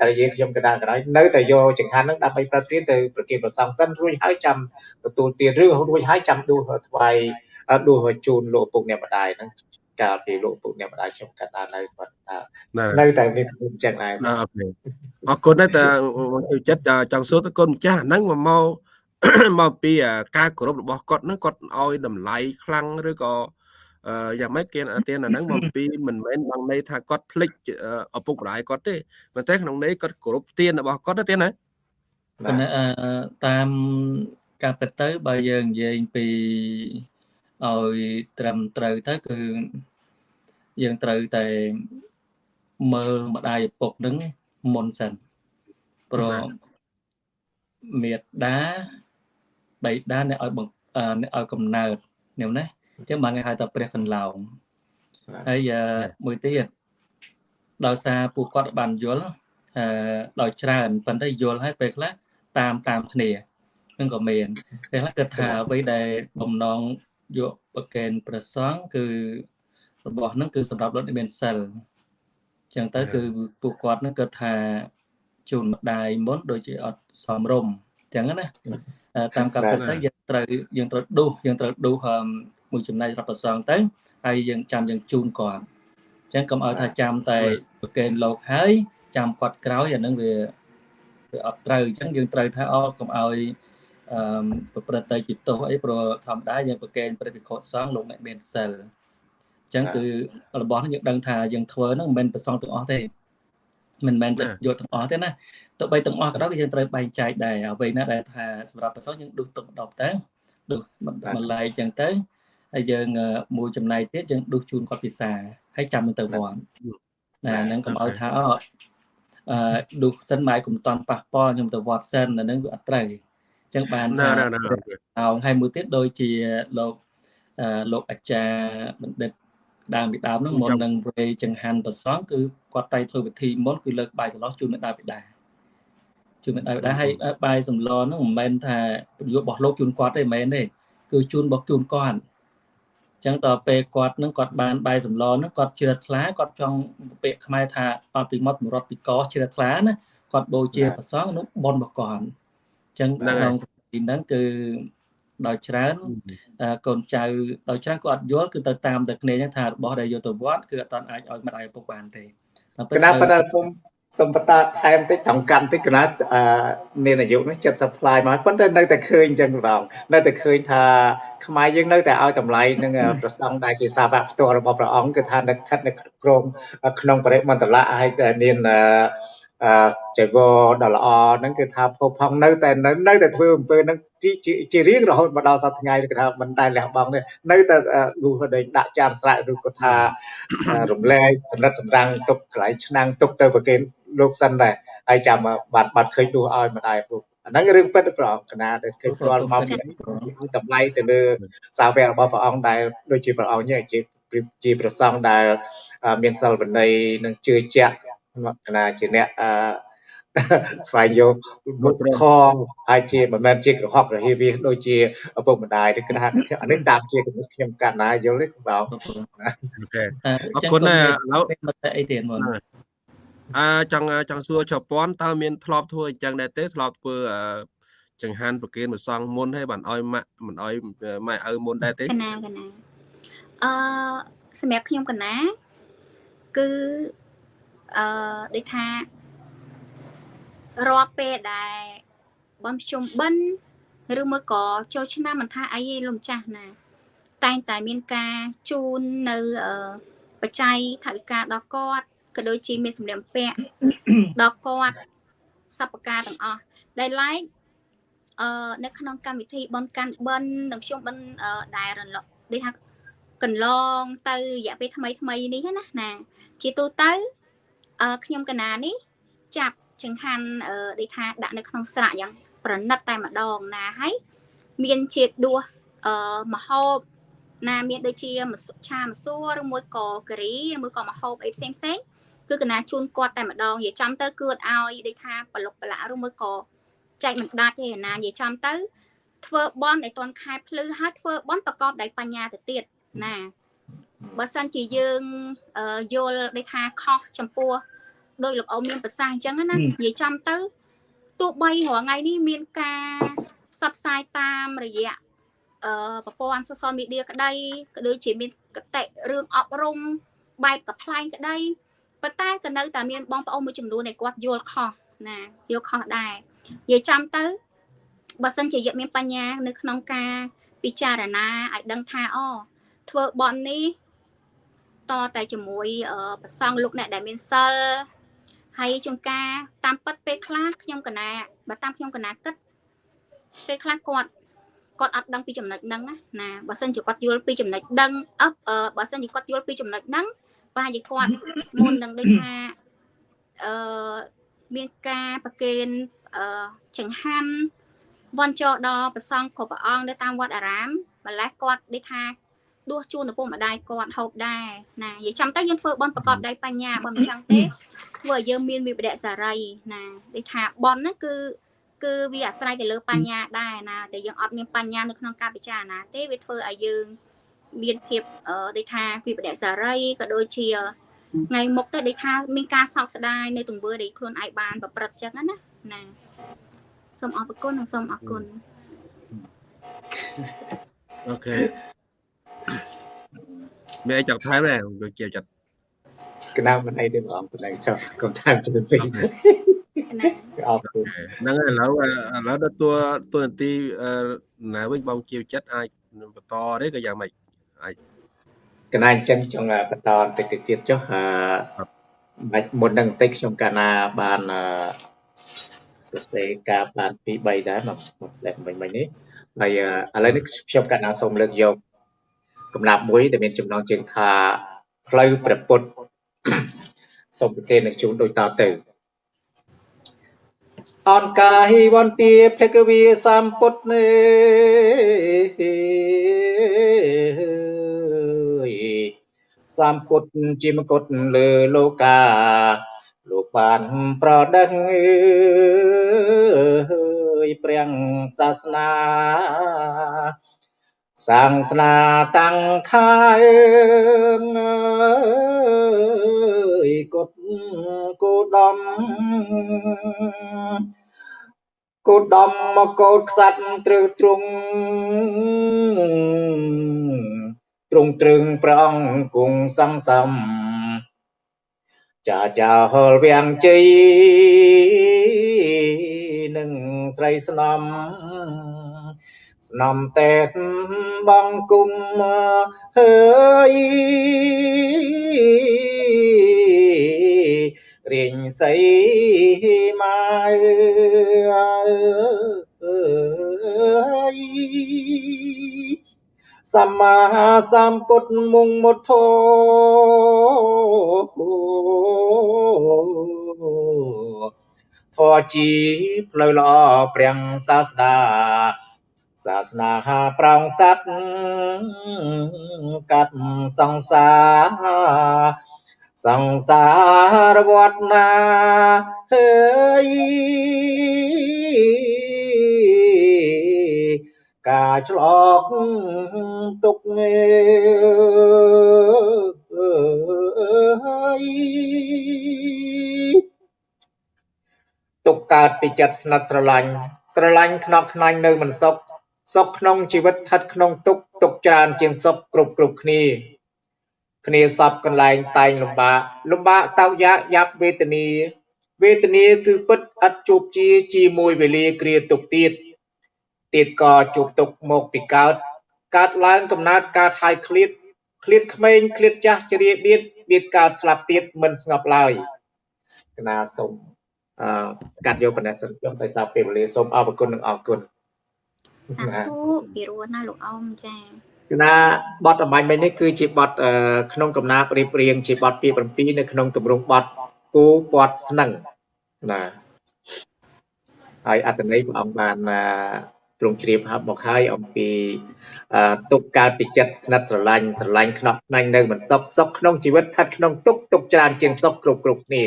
តែយើងខ្ញុំកណ្ដាលក៏ដោយនៅតែយកចង្ហាន់នឹងដើម្បីប្រព្រឹត្តទៅប្រគេនព្រះសង្ឃសិនរួចហើយចាំទទួលទានឬរួចហើយចាំដួសថ្វាយដួសជូនលោកឪពុកអ្នកម្ដាយហ្នឹង កាលពីលោកពុកអ្នកម្ដាយខ្ញុំកាត់ដល់នៅគាត់ថានៅតែមានអញ្ចឹងដែរអូខេអរគុណដែរតើចូលចិត្តចង់សួរទៅគុណម្ចាស់ហ្នឹងមកមកពីការគោរពរបស់គាត់ហ្នឹងគាត់ឲ្យតម្លៃខ្លាំងឬក៏យ៉ាងម៉េចគេទានអាហ្នឹងមកពីមិនមែនបងន័យថាគាត់ភ្លេចឪពុកម្ដាយគាត់ទេប៉ុន្តែក្នុងន័យគាត់គោរពទានរបស់គាត់ទេណាតាមការពិតទៅបើយើងនិយាយពី ឲ្យត្រឹមត្រូវទៅគឺយើងត្រូវតែមើលម្ដាយឪពុកនឹងមុនសិនព្រោះមេត្តាបៃតាអ្នកឲ្យអ្នកឲ្យកំណើតនេះណាអញ្ចឹងបានគេហៅថាព្រះកន្លងហើយមួយទៀតដោយសារពួកគាត់បានយល់អឺដោយច្រើនប៉ុន្តែយល់ហើយពេលខ្លះតាមតាមគ្នានឹងក៏មានពេលខ្លះគិតថាអ្វីដែលបំណង យកប្រកេនប្រសងគឺរបស់ហ្នឹងគឺសម្រាប់រត់មានសិលចឹងទៅគឺពួកគាត់នឹងគិតថាជូនម្ដាយមុនដូចជាអត់សមរម្យចឹងណាតាមកម្មពិតទៅយើងត្រូវយើងត្រូវដួសយើងត្រូវដួសមួយចំណែករាប់ប្រសងទៅហើយយើងចាំយើងជូនគាត់អញ្ចឹងកុំឲ្យថាចាំតែប្រកេនលោកហើយចាំគាត់ក្រោយអានឹងវាវាអត់ត្រូវអញ្ចឹងយើងត្រូវថាអកុំឲ្យ អឺប្រព្រឹត្តទៅជាទោសអីព្រោះធម្មតាយើងប្រកេនព្រះវិខុសង្ឃលោកអ្នកមានសិលអញ្ចឹងគឺរបស់នេះយើងដឹងថាយើងធ្វើហ្នឹងមិនមែនប្រសងទាំងអស់ទេមិនមែនយកទាំងអស់ទេណាទោះបីទាំងអស់ក៏ដោយយើងត្រូវបែងចែកដែរអ្វីណាដែលថាសម្រាប់ប្រសងយើងដុសទុកម្ដងទៅដុសម្លែកអញ្ចឹងទៅហើយយើងមួយចំណែកទៀតយើងដុសជូនគាត់ពិសាហើយចាំទៅវត្តណាហ្នឹងកុំឲ្យថាអអឺដុសសិនម៉ែកុំតន់ប៉ះពាល់ខ្ញុំទៅវត្តសិនអាហ្នឹងវាអត់ត្រូវអញ្ចឹងបានថាអោហើយមួយទៀតដូចជាលោកលោកអាចារ្យបណ្ឌិតដើមពីដើមហ្នឹងមុននឹងវេចង្ហាន់ប្រសងគឺគាត់តែធ្វើពិធីមុនគឺលើកបាយចន្លោះជូនមេដាបិតាជូនមេដាបិតាហើយបាយសម្លហ្នឹងមិនមែនថាប្រយោជន៍របស់លោកជូនគាត់ទេមិនមែនទេគឺជូនរបស់ជូនគាត់ចឹងតពេលគាត់នឹងគាត់បានបាយសម្លនឹងគាត់ជ្រះថ្លាគាត់ចង់ពាក្យខ្មែរថាអត់ពីមាត់មរត់ពីកជ្រះថ្លាណាគាត់បូជាប្រសងនោះបនរបស់គាត់ ចឹងក្នុងសទីហ្នឹងគឺដោយច្រើនកូនចៅដោយច្រើនគាត់អត់យល់គឺទៅតាមតែគ្នាថារបស់ដែលយកទៅវត្តគឺអត់តាន់អាចឲ្យមិនឲ្យពុកបានទេតែប៉ុន្តែសូមសូមបន្តថែមតិចត្រង់កាន់តិចកណាត់មានអាយុនេះ70 ply មកប៉ុន្តែនៅតែឃើញអញ្ចឹងបងនៅតែឃើញថាខ្មែរយើងនៅតែឲ្យតម្លៃនឹងប្រសងដែលជាសាវកផ្ទាល់របស់ព្រះអង្គគឺថានៅស្ថិតនៅក្រមក្នុងបរិមន្តលៈហើយមាន ចៃវរដ៏ល្អហ្នឹងគឺថាភពផងនៅតែនៅតែធ្វើអំពើហ្នឹងជារៀងរហូតមកដល់សប្តាហ៍ថ្ងៃគឺថាមិនដែលលះបង់ទេនៅតែលុះដេញដាក់ចានស្រែកឬក៏ថារំលែកសម្រិតសម្រាំងទុកកន្លែងឆ្នាំងទុកទៅប្រគេនលោកសិនដែរហើយចាំបាត់បាត់ឃើញដួសឲ្យម្ដាយពុកអាហ្នឹងរឿងពិតប្រងកណាដែលឃើញផ្ទាល់មកតម្លៃទៅលើសាវករបស់ព្រះអង្គដែលដូចជាព្រះអង្គនេះជាជាប្រសងដែលមានសិលវិន័យនិងជឿជាក់ក ណាជាអ្នកអឺស្វែងយកមុខខងហើយជាមិនមែនជាក្រហករហៀវាដូចជាឪពុកម្ដាយឬគឺថាអានេះតាមជាគំនិតខ្ញុំកណ្ណាយល់ទេបងអូខេអរគុណណាឥឡូវមកតែអីទៀតមុនអឺចង់ចង់សួរជប៉ុនតើមានធ្លាប់ធ្វើអញ្ចឹងដែរទេធ្លាប់ធ្វើចង្ហាន់ប្រគេនមួយសងមុនហើយបានអោយម៉ាក់មិនអោយម៉ែឪមុនដែរទេកណាកណាអឺសម្រាប់ខ្ញុំកណាគឺ អឺដូចថារាល់ពេលដែលបនភ្ជុំបិណ្ឌឬមួយក៏ចូលឆ្នាំមិនថាអីទេលោកម្ចាស់ណា តែងតែមានការជូននៅបច្ច័យថវិកាដល់គាត់ក៏ដូចជាមានសម្ភារពាក់ដល់គាត់សពការទាំងអស់ដែលឡែកអឺនៅក្នុងកម្មវិធីបនកាន់បិណ្ឌនិងខ្ញុំបិណ្ឌដែលរលកដូចថាកន្លងទៅរយៈពេលថ្មីថ្មីនេះណាណាជាទូទៅអឺ ខ្ញុំកណានេះចាប់ចង្ហាន់អឺដូចថាដាក់នៅក្នុងស្រាក់យ៉ាងប្រណិតតែម្ដងណាហើយមានជាតិដួសអឺមហូបណាមានដូចជាឆាម្សួរឬមួយក៏ការីឬមួយក៏មហូបអីផ្សេងផ្សេងគឺកណាជូនគាត់តែម្ដងនិយាយចំទៅគឺអត់ឲ្យដូចថាប្រឡុកប្រឡាក់ឬមួយក៏ចែកមិនដាច់ទេណានិយាយចំទៅធ្វើបន់ឲ្យតនខែភ្លឺហើយធ្វើបន់ប្រកបដោយបញ្ញាទៅទៀតណា បើសិនជាយើងយល់ដូចថាខុសចំពោះដោយលោកអ៊ំមានប្រសាសន៍អញ្ចឹងណានិយាយចំទៅទោះបីរាល់ថ្ងៃនេះមានការផ្សព្វផ្សាយតាមរយៈអឺប្រព័ន្ធ social media ក្តីក៏ដូចជាមានកតិរឿងអប់រំបែបកប្លែងក្តីប៉ុន្តែក៏នៅតែមានបងប្អូនមួយចំនួនដែលគាត់យល់ខុសណាយល់ខុសដែរនិយាយចំទៅបើសិនជាយកមានបញ្ញា នៅក្នុងការពិចារណាឲ្យដឹងថាអូធ្វើបន់នេះ តតែជាមួយប្រសងលោកអ្នកដែលមានសិលហើយជួនកាលតាមពិតពេលខ្លះខ្ញុំកណាបើតាមខ្ញុំកណាគិតពេលខ្លះគាត់គាត់អត់ដឹងពីចំណុចហ្នឹងណាបើសិនជាគាត់យល់ពីចំណុចដឹងអឺបើសិនជាគាត់យល់ពីចំណុចហ្នឹងប្រហែលជាគាត់មុននឹងដូចថាអឺមានការប្រគេនអឺចង្ហាន់វន់ចោដល់ប្រសងគ្រប់ព្រះអង្គនៅតាមវត្តអារាមម្លេះគាត់ដូចថា ដួសជូនឪពុកម្ដាយគាត់ហូបដែរណានិយាយចាំទៅយើងធ្វើបន់ប្រកបដោយបញ្ញាបើមិនចឹងទេធ្វើឲ្យយើងមានវិបដិសារីណាដូចថាបន់ហ្នឹងគឺគឺវាអាស្រ័យទៅលើបញ្ញាដែរណាតែយើងអត់មានបញ្ញានៅក្នុងការពិចារណាទេវាធ្វើឲ្យយើងមានភាពដូចថាវិបដិសារីក៏ដូចជាថ្ងៃមុខទៅដូចថាមានការសោកស្ដាយនៃទង្វើដែលខ្លួនឯងបានប្រព្រឹត្តចឹងណាណាសូមអរគុណនិងសូមអរគុណអូខេ មានអីចង់ថែមទេលោកជាចិត្តកណាមិនអីទេបងប៉ុណ្ណឹងចុះកុំតាមជំពេញណាអរគុណហ្នឹងហើយឥឡូវឥឡូវដល់តួតួនាទីអឺណាវិញបងជាចិត្តអាចបន្តទេក៏យ៉ាងម៉េចកណាអញ្ចឹងចង់បន្តបន្តិចទៅទៀតចុះអឺបាច់មុននឹងបន្តិចខ្ញុំកាលណាបានអឺសរសេរការបាន2 3ដែរមកមកលេខមិញមិញនេះហើយអឺឥឡូវនេះខ្ញុំកាលណាសូមលើកយក កំណាប់មួយដែលមានចំណងជើងថាផ្លូវព្រះពុទ្ធសូមប្រធាននឹងជូនដូចតទៅអនកាយវន្ទាភគវីសម្ពុទ្ធនេសម្ពុទ្ធជាមគុតលើលោកាលោកបានប្រដឹងអើយព្រះសាសនា សាងស្នាតាំងខែងអើយគុតគោដំគោដំមកកោតខ្សាត់ត្រឹងទ្រង់ទ្រង់ត្រឹងព្រះអង្គគង់សង្សំចាចាហលវាំងជ័យនឹងស្រីស្នំ ស្នំតេតបងគុំហើយរៀងសីមកសម្មាសម្ពុទ្ធមុងមុតធធរជាផ្លូវល្អព្រះសាស្តា សាសនាប្រងសัตว์កាត់សង្សារសង្សារវត្តណាហើយការឆ្លប់ទុកអើយទុកកើតពីចិត្តស្និទ្ធស្រឡាញ់ស្រឡាញ់ខ្នក់ខ្នាញ់នៅមិនសុខ សុខក្នុងជីវិតស្ថិតក្នុងទុកទុកច្រើនជាងសុខគ្រប់គ្រប់គ្នា គ្នាសពកន្លែងតែងលំបាកលំបាកតោកយ៉ាកយ៉ាប់វេទនាវេទនាគឺពិតឥតជួបជាជាមួយវេលាគ្រាទុកទៀតទៀតក៏ជួបទុកមកពីកើតកើតឡើងកំណើតកើតហើយឃ្លាតឃ្លាតក្មេងឃ្លាតចាស់ជ្រាបៀតបៀតកើតស្លាប់ទៀតមិនស្ងប់ឡើយកណាសូមអឺកាត់យកប៉ុណ្ណេះសិនខ្ញុំដោយសារពេលវេលាសូមអរគុណនិងអរគុណ សាធុពីរោះណាលោកអ៊ំចាគឺណាបទអំបញ្ញមិញនេះគឺជាបទអឺក្នុងកំណាព្យរៀបរៀងជាបទពី7នៅក្នុងទម្រង់បទគូពាត់ស្នឹងណាហើយអត្តន័យព្រះអង្គបានណាទ្រង់ជ្រាបហប់មកហើយអំពីអឺទុកកើតពីចិត្តស្និទ្ធស្រឡាញ់ស្រឡាញ់ខ្នក់ខ្នាញ់នៅមិនសុខសុខក្នុងជីវិតស្ថិតក្នុងទុកទុកច្រើនជាងសុខគ្រប់គ្រប់គ្នា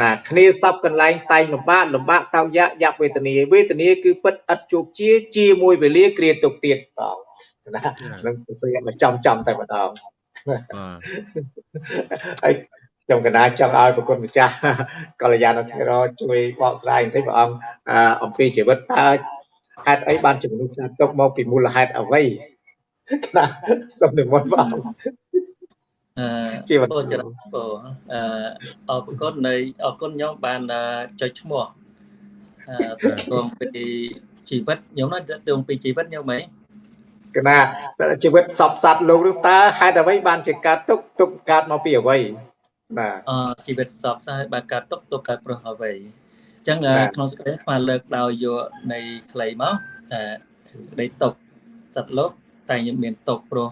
ណាគ្នាសពកន្លែងតែងលំបាកលំបាកតោកយ៉ាក់យ៉ាប់វេទនាវេទនាគឺពិតឥតជួបជាជាមួយវេលាគ្រាទុកទៀតបងណានឹងសរសេរមកចំចំតែម្ដងបាទហើយខ្ញុំកណាចង់ឲ្យប្រគុណម្ចាស់កល្យាណធិរជួយបកស្រាយបន្តិចព្រះអង្គអឺអំពីជីវិតតើហេតុអីបានជំនុំឆ្នាំទុកមកពីមូលហេតុអ្វីណាសូមនិមន្តព្រះអង្គអឺ ជីវិតពោចរិតពោអឺអរគុណនៃអរគុណខ្ញុំបានអឺចុចឈ្មោះអឺតកងពីជីវិតខ្ញុំណាតកងពីជីវិតខ្ញុំហីកណាជីវិតសពសត្វលោកនោះតើហេតុអ្វីបានជាកើតទុកទុកកើតមកពីអ្វីបាទអឺជីវិតសពសាយបានកើតទុកទុកកើតព្រោះអ្វីអញ្ចឹងអឺបាទក្នុងសេចក្តីស្មាលើកដោយយកនៃខ្លីមកអឺសេចក្តីទុកសត្វលោកតែងមានទុកព្រោះ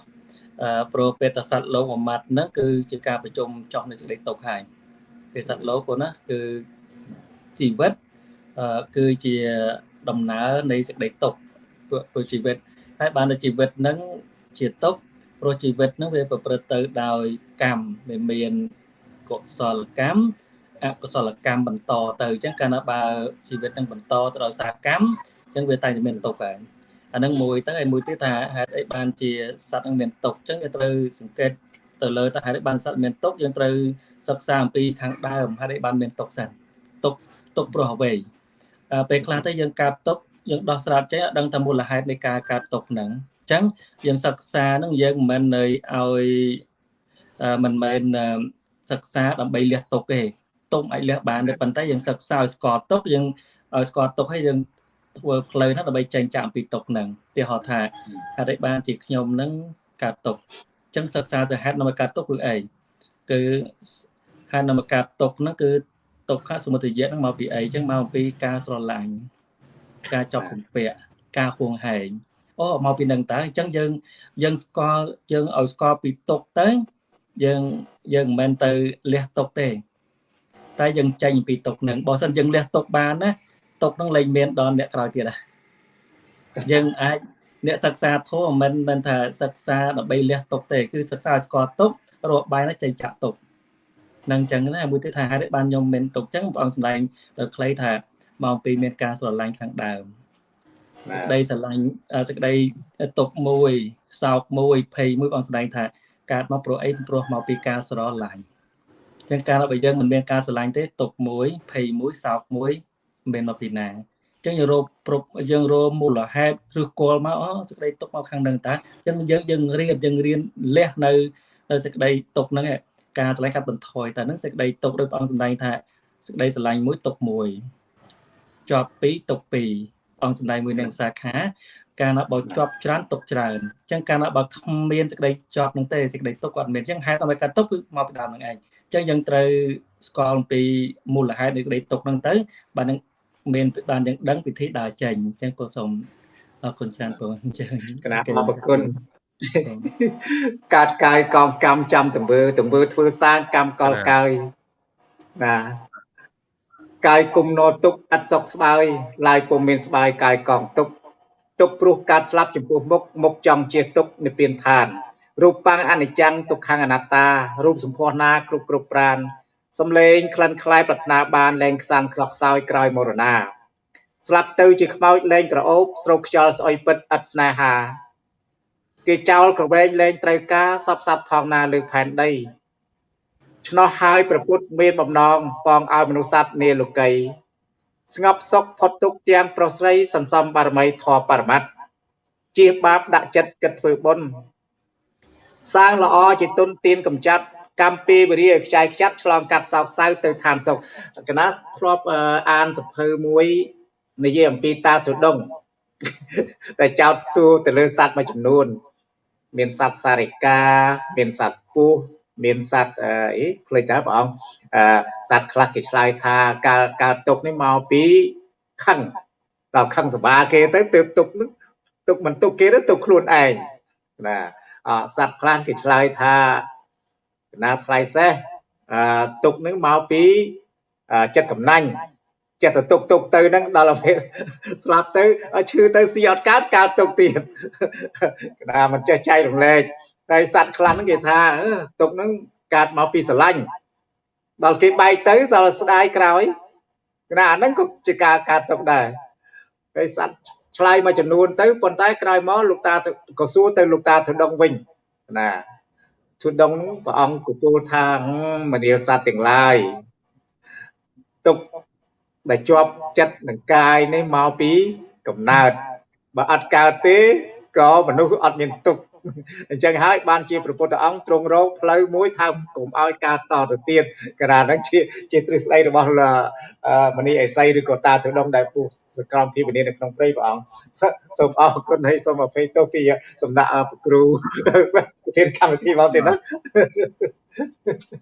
អឺព្រោះពេលតសត្វលោកមួយម៉ាត់ហ្នឹងគឺជាការប្រជុំចោះនៃសេចក្តីទុកហើយពេលសត្វលោកប៉ុណ្ណាគឺជីវិតអឺគឺជាដំណើរនៃសេចក្តីទុកព្រោះព្រោះជីវិតហើយបានតែជីវិតហ្នឹងជាទុកព្រោះជីវិតហ្នឹងវាប្រព្រឹត្តទៅដោយកម្មវាមានកុសលកម្មអកុសលកម្មបន្តទៅអញ្ចឹងកាលណាបើជីវិតនឹងបន្តទៅដោយសារកម្មអញ្ចឹងវាតែងតែមានទុកហើយ អាហ្នឹងមួយទៅហើយមួយទៀតថាហេតុអីបានជាសត្វនឹងមានទុកអញ្ចឹងវាត្រូវសង្កេតទៅលើតើហេតុបានសត្វមានទុកយើងត្រូវសិក្សាអំពីខាងដើមហេតុបានមានទុកសិនទុកទុកព្រោះអ្វីពេលខ្លះទៅយើងកាត់ទុកយើងដោះស្រាតចេះអត់ដឹងថាមូលហេតុនៃការកាត់ទុកហ្នឹងអញ្ចឹងយើងសិក្សាហ្នឹងយើងមិនមែននៅឲ្យមិនមែនសិក្សាដើម្បីលះទុកទេទុកអាចលះបានទេប៉ុន្តែយើងសិក្សាឲ្យស្គាល់ទុកយើងឲ្យស្គាល់ទុកហើយយើង ធ្វើផ្លូវហ្នឹងដើម្បីចេញចាកអំពីទុកហ្នឹងទីហោថាហេតុអីបានជាខ្ញុំហ្នឹងកាត់ទុកអញ្ចឹងសិក្សាទៅហេតុនាំឲ្យកាត់ទុកគឺអីគឺហេតុនាំឲ្យកាត់ទុកហ្នឹងគឺទុកខសមុទយៈហ្នឹងមកពីអីអញ្ចឹងមកពីការស្រឡាញ់ការចប់ពំពាក់ការហួងហែងអូមកពីនឹងតើអញ្ចឹងយើងយើងស្គាល់យើងឲ្យស្គាល់ពីទុកទៅយើងយើងមិនមែនទៅលះទុកទេតែយើងចេញពីទុកនឹងបើសិនយើងលះទុកបានណា ទុកនឹងលែងមានដល់អ្នកក្រោយទៀតណាយើងអាចអ្នកសិក្សាធម៌មិនមែនថាសិក្សាដើម្បីលះទុកទេគឺសិក្សាស្គាល់ទុករកបាយណាចេញចាក់ទុកនឹងអញ្ចឹងណាមួយទៀតថាហេតុបានខ្ញុំមានទុកអញ្ចឹងបងសម្ដែងដល់ខ្លីថាមកពីមានការស្រឡាញ់ខាងដើមសេចក្តីស្រឡាញ់សេចក្តីទុកមួយសោកមួយភ័យមួយបងសម្ដែងថាកើតមកព្រោះអីព្រោះមកពីការស្រឡាញ់ចឹងការរបស់យើងមិនមានការស្រឡាញ់ទេទុកមួយភ័យមួយសោកមួយ មិនមកពីណាចឹងយើងរកប្រពយើងរកមូលហេតុឬគល់មកអូសេចក្តីទុកមកខាងនឹងតាចឹងយើងយើងរៀនយើងរៀនលះនៅនៅសេចក្តីទុកហ្នឹងការស្រឡាញ់កាត់បន្ថយតែហ្នឹងសេចក្តីទុកដោយព្រះអង្គសម្ដែងថាសេចក្តីស្រឡាញ់មួយទុកមួយជាប់ពីរទុកពីរអង្គសម្ដែងមួយនៅសាខាកាលណាបើជាប់ច្រើនទុកច្រើនអញ្ចឹងកាលណាបើគ្មានសេចក្តីជាប់នឹងទេសេចក្តីទុកគាត់មានអញ្ចឹងហេតុអ្វីកើតទុកគឺមកពីដើមនឹងឯងអញ្ចឹងយើងត្រូវស្គាល់អំពីមូលហេតុនៃក្តីទុកហ្នឹងទៅបាទនឹង មានបានយើងដឹងវិធីដើរចេញអញ្ចឹងពោសូមអរគុណច្រើនបងអញ្ចឹងគណៈអរគុណកាត់កាយកងកម្មចាំទង្វើទង្វើធ្វើសាងកម្មកលកាយណាកាយគុំណោទុកអត់សុខស្បើយឡាយពុំមានស្បើយកាយកងទុកទុកព្រោះកើតស្លាប់ចំពោះមុខមុខចង់ជាទុកនិព្វានឋានរូបបាំងអនិច្ចំទុក្ខអនត្តារូបសម្ផស្សណាគ្រប់គ្រប់ប្រាន សំលេងក្លិនខ្លាយប្រាថ្នាបានលែងខ្សានខ្សោះខ្សោយក្រោយមរណាស្លាប់ទៅជាខ្មោចលែងក្រអូបស្រោបខ្យល់ស្អុយពិតឥតស្នេហាគេចោលក្រវែងលែងត្រូវការសពសត្វផងណាលើផែនដីឆ្នោះហើយប្រពុតមានបំណងបងឲ្យមនុស្សសត្វនាលោកី ស្ងប់សុខផុតទុកទាំងប្រុសស្រីសន្សំបារមីធម៌បរមត្តជាបាបដាក់ចិត្តគិតធ្វើបុណ្យសាងល្អជាទុនទានកំចាត់ កម្មពីវិរិយខ្ចាយខ្ចាត់ឆ្លងកាត់សោកសៅទៅឋានសុខកណាធ្លាប់អានសភៅមួយនិយាយអំពីតាទុដងតែចោតសួរទៅលើសត្វមួយចំនួន មានសត្វសារិកាមានសត្វពស់មានសត្វអីភ្លេចតើព្រះអង្គសត្វខ្លះគេឆ្លើយថាការការទុកនេះមកពីខឹងដល់ខឹងសបាគេទៅទើបទុកនឹងទុកមិនទុកគេទៅទុកខ្លួនឯងណាអសត្វខ្លះគេឆ្លើយថា ណាថ្លៃសេះអទុកនឹងមកពីចិត្តកំណាញ់ចិត្តទៅទុកទុកទៅហ្នឹងដល់ពេលស្លាប់ទៅឈឺទៅស៊ីអត់កើតកើតទុកទៀតណាមិនចេះចែករំលែកហើយសត្វខ្លះហ្នឹងគេថាទុកហ្នឹងកើតមកពីស្រឡាញ់ដល់គេបែកទៅសល់ស្ដាយក្រោយណាអាហ្នឹងក៏ជាការកើតទុកដែរហើយសត្វឆ្លើយមួយចំនួនទៅប៉ុន្តែក្រោយមកលោកតាក៏សួរទៅលោកតាធុដងវិញណា ធុដងព្រះអង្គក៏ពោលថាមនាលសត្វទាំងឡាយទុកដែលជាប់ចិត្តនឹងកាយនេះមកពីកំណើតបើអត់កើតទេក៏មនុស្សអត់មានទុក្ខ អញ្ចឹងហើយបានជាព្រះពុទ្ធអង្គទ្រង់រកផ្លូវមួយថាកុំឲ្យការតទៅទៀតកាលហ្នឹងជាជាទ្រឹស្ដីរបស់មនីអេសីឬក៏តាទដងដែលពុះសក្រមភិវនីនៅក្នុងព្រៃព្រះអង្គសូមអរគុណហើយសូមអភ័យទោសពីសំណាក់ព្រះគ្រូប្រធានកម្មវិធីមកទៀតណា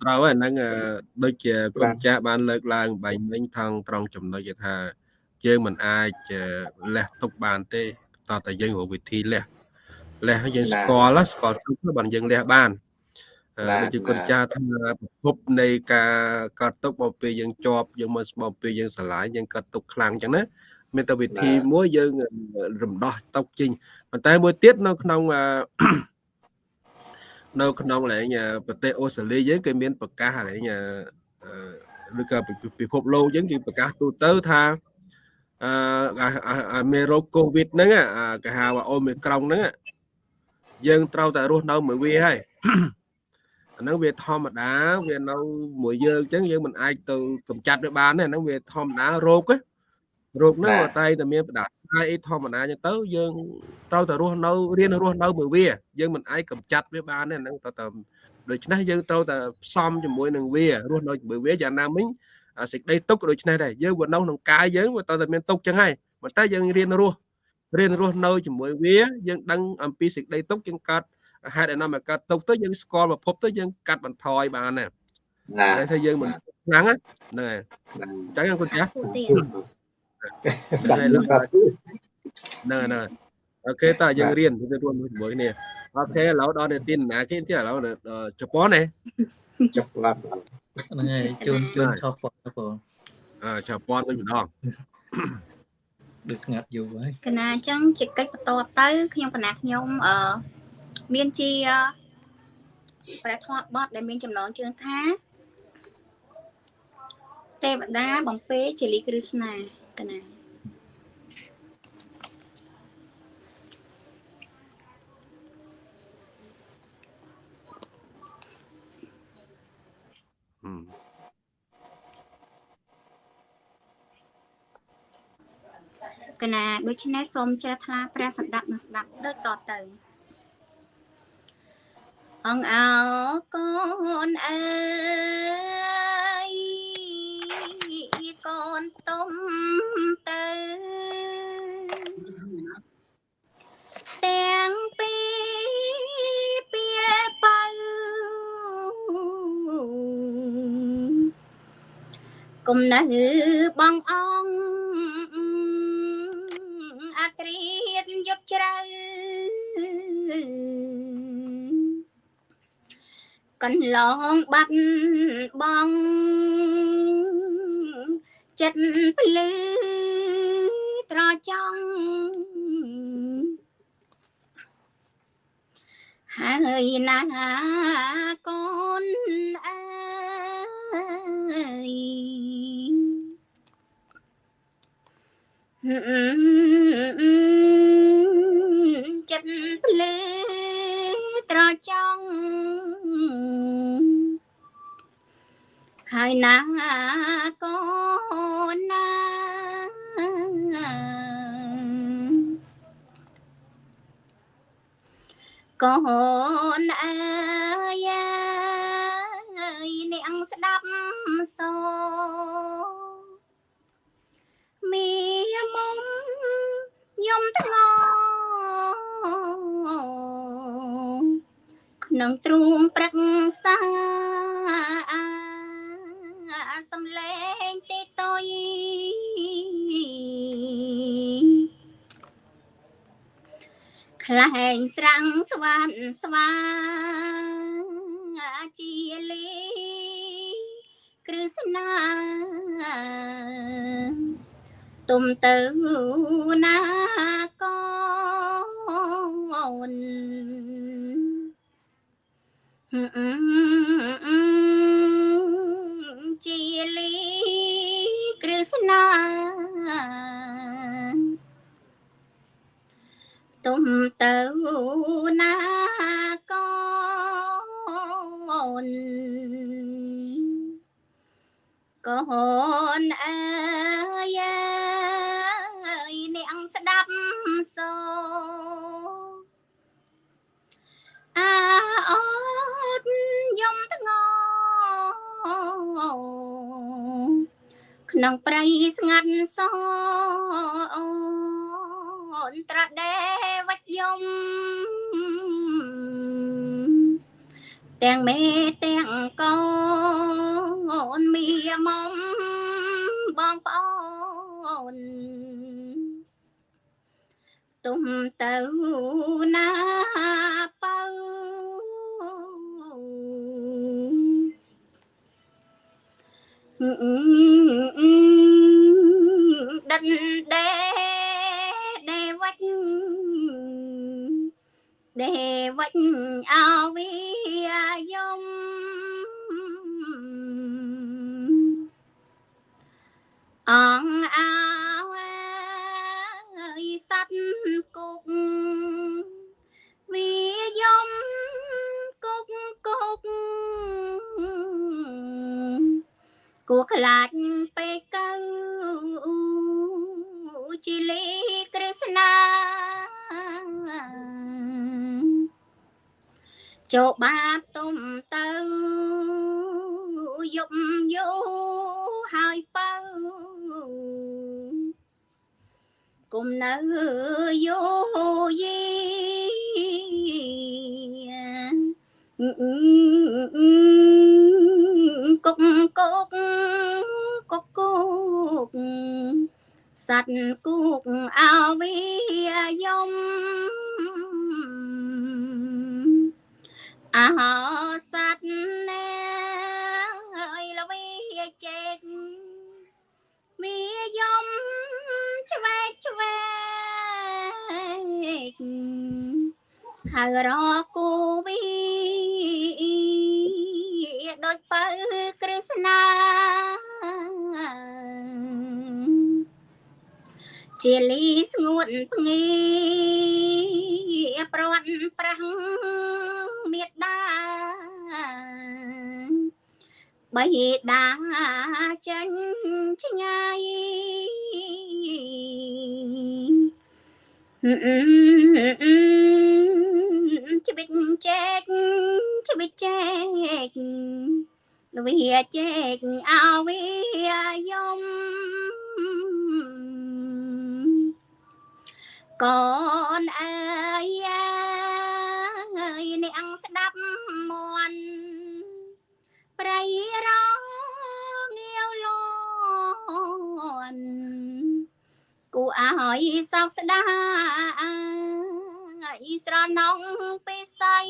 ត្រូវហើយហ្នឹងដូចជាគុណចាស់បានលើកឡើងបែងមិញថងត្រង់ចំណុចថាយើងមិនអាចលះទុកបានទេតើតែយើងរកវិធីលះ លះយើងស្គាល់ស្គាល់ទុកបានយើងលះបានដូចជាគុណចាស់ថាប្រភពនៃការកាត់ទុកមកពេលយើងជាប់យើងមកមកពេលយើងស្រឡាញ់យើងកាត់ទុកខ្លាំងអញ្ចឹងណាមានតែវិធីមួយយើងរំដោះទុកចេញប៉ុន្តែមួយទៀតនៅក្នុងនៅក្នុងកន្លែងប្រទេសអូស្ត្រាលីយើងគេមានប្រកាសកន្លែងឬក៏ពិភពលោកយើងគេប្រកាសទូទៅថាអឺមេរោគកូវីដហ្នឹងគេហៅថាអូមីក្រុងហ្នឹង យើងត្រូវតែរស់នៅមួយវាហើយអាហ្នឹងវាធម្មតាវានៅមួយយើងអញ្ចឹងយើងមិនអាចទៅកម្ចាត់វាបានទេអាហ្នឹងវាធម្មតារោគរោគហ្នឹងតែតែមានបដាហើយអីធម្មតាអញ្ចឹងទៅយើងត្រូវតែរស់នៅរៀនរស់នៅមួយវា យើងមិនអាចកម្ចាត់វាបានទេហ្នឹងត្រូវតែដូច្នេះយើងត្រូវតែផ្សំជាមួយនឹងវារស់នៅជាមួយវាយ៉ាងណាមិញសេចក្តីទុកដូច្នេះដែរយើងវានៅក្នុងកាយយើងវាត្រូវតែមានទុកចឹងហើយប៉ុន្តែយើងរៀនរស់ រៀនរស់នៅជាមួយវាយើងដឹងអំពីសេចក្តីទុកយើងកាត់ហេតុឯណាមកកាត់ទុកទៅយើងស្គាល់ប្រភពទៅយើងកាត់បន្ថយបានណាតែថាយើងមិនខ្លាំងហ្នឹងហើយអញ្ចឹងគុណចាស់សាធុហ្នឹងហ្នឹងអូខេតើយើងរៀនទៅរួមជាមួយគ្នាអូខេឥឡូវដល់នៅទីណាគេទៀតឥឡូវជប៉ុនណាជប៉ុនហ្នឹងហើយជូនជូនឆប់ប៉ុនបងអឺជប៉ុនវិញម្ដង ដូចស្ងាត់យូរហើយកណាអញ្ចឹងជាកិច្ចបន្តទៅខ្ញុំកណាខ្ញុំអឺមានជាព្រះធម៌បទដែលមានចំណងជើងថាទេវតាបំពេជាលីគ្រឹស្ណាកណា កណាដូច្នេះសូមជ្រះថ្លាព្រះសម្ដាប់និងស្ដាប់ដូចតទៅអងអោកូនអើយកូនទុំទៅទាំងពីរពីបៅគុំនៅបងអង អាក្រៀតយប់ជ្រៅកន្លងបាត់បងចិត្តភ្លឺត្រចង់ហើយណាកូនអើយ ចិត្តភ្លឺត្រចង់ហើយណាកូនណាកូនអើយនាងស្ដាប់សូមីមុំ យំថ្ងក្នុងទ្រូងព្រឹកសាសំលេងទីតុយខ្លែងស្រាំងស្វានស្វាជាលីគ្រឹស្នា ទុំទៅណាកូនជាលីគ្រឹស្នាទុំទៅណាកូន កូនអើយនាងស្ដាប់សូអាអត់យំធ្ងក្នុងព្រៃស្ងាត់សអូនត្រាដេវិច្ចយំ ទាំងមេទាំងកូនមីមុំបងប្អូនទុំទៅណាបើដិនដេដេ ដេវិចអវិយមអងអវយសັດគុកវិយមគុកគុកគួខ្លាចពេកកើ ជីលីក្រស្នាចូលបាបទុំទៅយប់យូហើយបើគុំនៅយូយីគុកគុកគុកគុក សត្វគូកអវិយមអហោសត្វណែអីលវីជេកមីយមឆ្វេកឆ្វេកហើយរកគូវីដូចបើគ្រឹស្ណា ជាលីស្ងួតភ្ងីប្រត់ប្រាំងមេដាបៃតាចាញ់ឆ្ងាយច្បិចចែកច្បិចចែកលវិចែកអវិយម កូនអើយនាងស្ដាប់មន់ប្រៃរងាវលន់គូអើយសោកស្ដាយស្រណងពេស័យ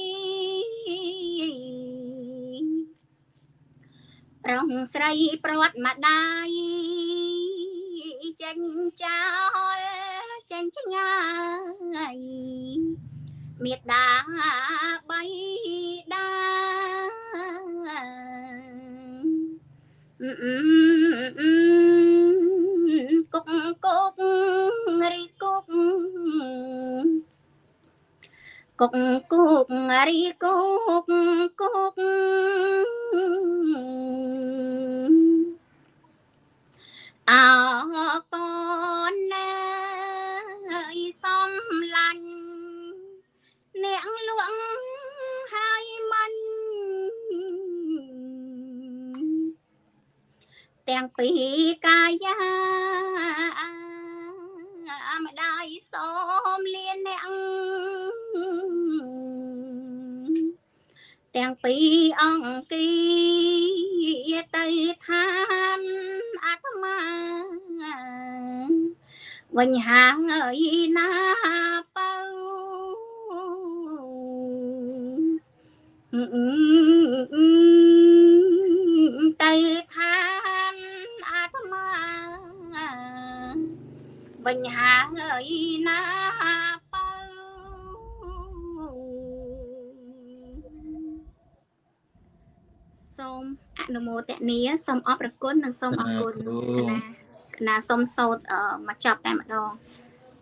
ប្រងស្រីប្រវត្តិម្ដាយចេញចោល ចេញឆ្ងាយមេដាបៃតាគុកគុករីគុកគុកគុករីគុកគុកអកូនណា យសំឡាញ់អ្នកលួងហើយមិនទាំងពីកាយាម្ដាយសូមលៀនអ្នកទាំងពីអង្គីទៅឋានអាត្មា វិញហើយណាបើទៅឋានអាត្មាវិញហើយណាបើសូមអនុមោទនាសូមអរគុណនិងសូមអរគុណគណៈ គណៈសូមសោតមកចាប់តែម្ដង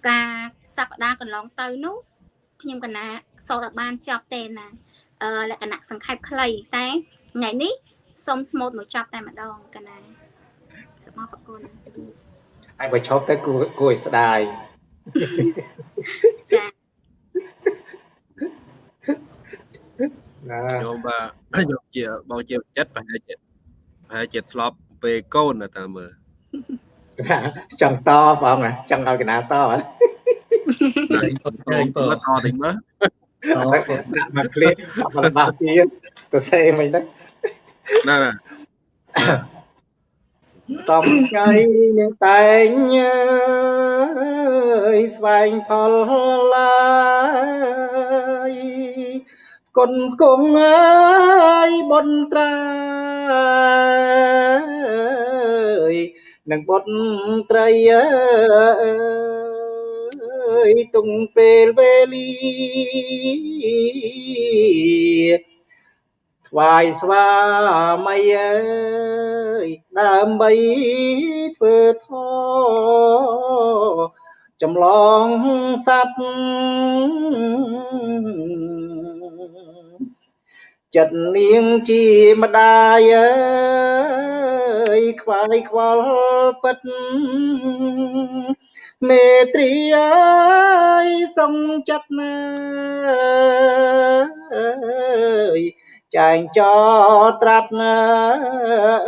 ការសប្តាហ៍កន្លងទៅនោះខ្ញុំគណៈសោតឲ្យបានចប់ទេណាអឺលក្ខណៈសង្ខេបខ្លីតែថ្ងៃនេះសូមស្មូតមកចប់តែម្ដងកណាសូមអរគុណហើយបើឈប់ទៅគួរគួរឲ្យស្ដាយចាណាខ្ញុំបាទខ្ញុំជាបងជាចិត្តប្រហែលជាប្រហែលជាធ្លាប់ពេលកូនតើមើល ចង់តបងចង់ឲ្យកណាតហ៎តែតតិចមើលដាក់មកឃ្លៀបមកបាសទៀតទៅសេមិនហ្នឹងណាណាតំថ្ងៃនឹងតែងអើយស្វែងផលឡាយគុណគង់អើយបុនត្រាយ នឹងបុនត្រីអើយទុំពេលវេលាថ្វាយស្វាមីអើយដើម្បីធ្វើធម៌ចម្លងសัตว์ចិត្តនាងជាម្ដាយអើយ ខ្វាយខ្វល់ពិតមេត្រីអើយសុំចិត្តណាអើយចែងចោត្រាត់ណា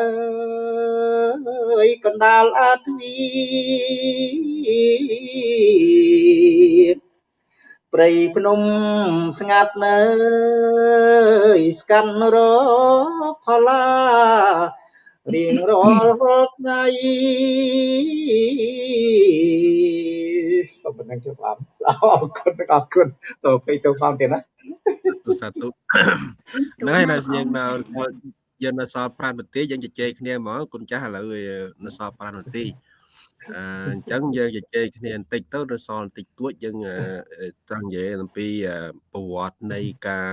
អើយកណ្ដាលអាទ្វីព្រៃភ្នំស្ងាត់នៅស្កាន់រកផល្លា រៀងរាល់ថ្ងៃសូមប៉ុណ្ណឹងជប់អរគុណអរគុណតទៅទៅផងទៀតណាសាធុហ្នឹងហើយនៅយើងនៅយើងនៅសល់5នាទីយើងជជែកគ្នាហ្មងគុណចាស់ឥឡូវនៅសល់5នាទីអញ្ចឹងយើងជជែកគ្នាបន្តិចទៅនៅសល់បន្តិចតួចយើងចង់និយាយអំពីប្រវត្តិនៃការ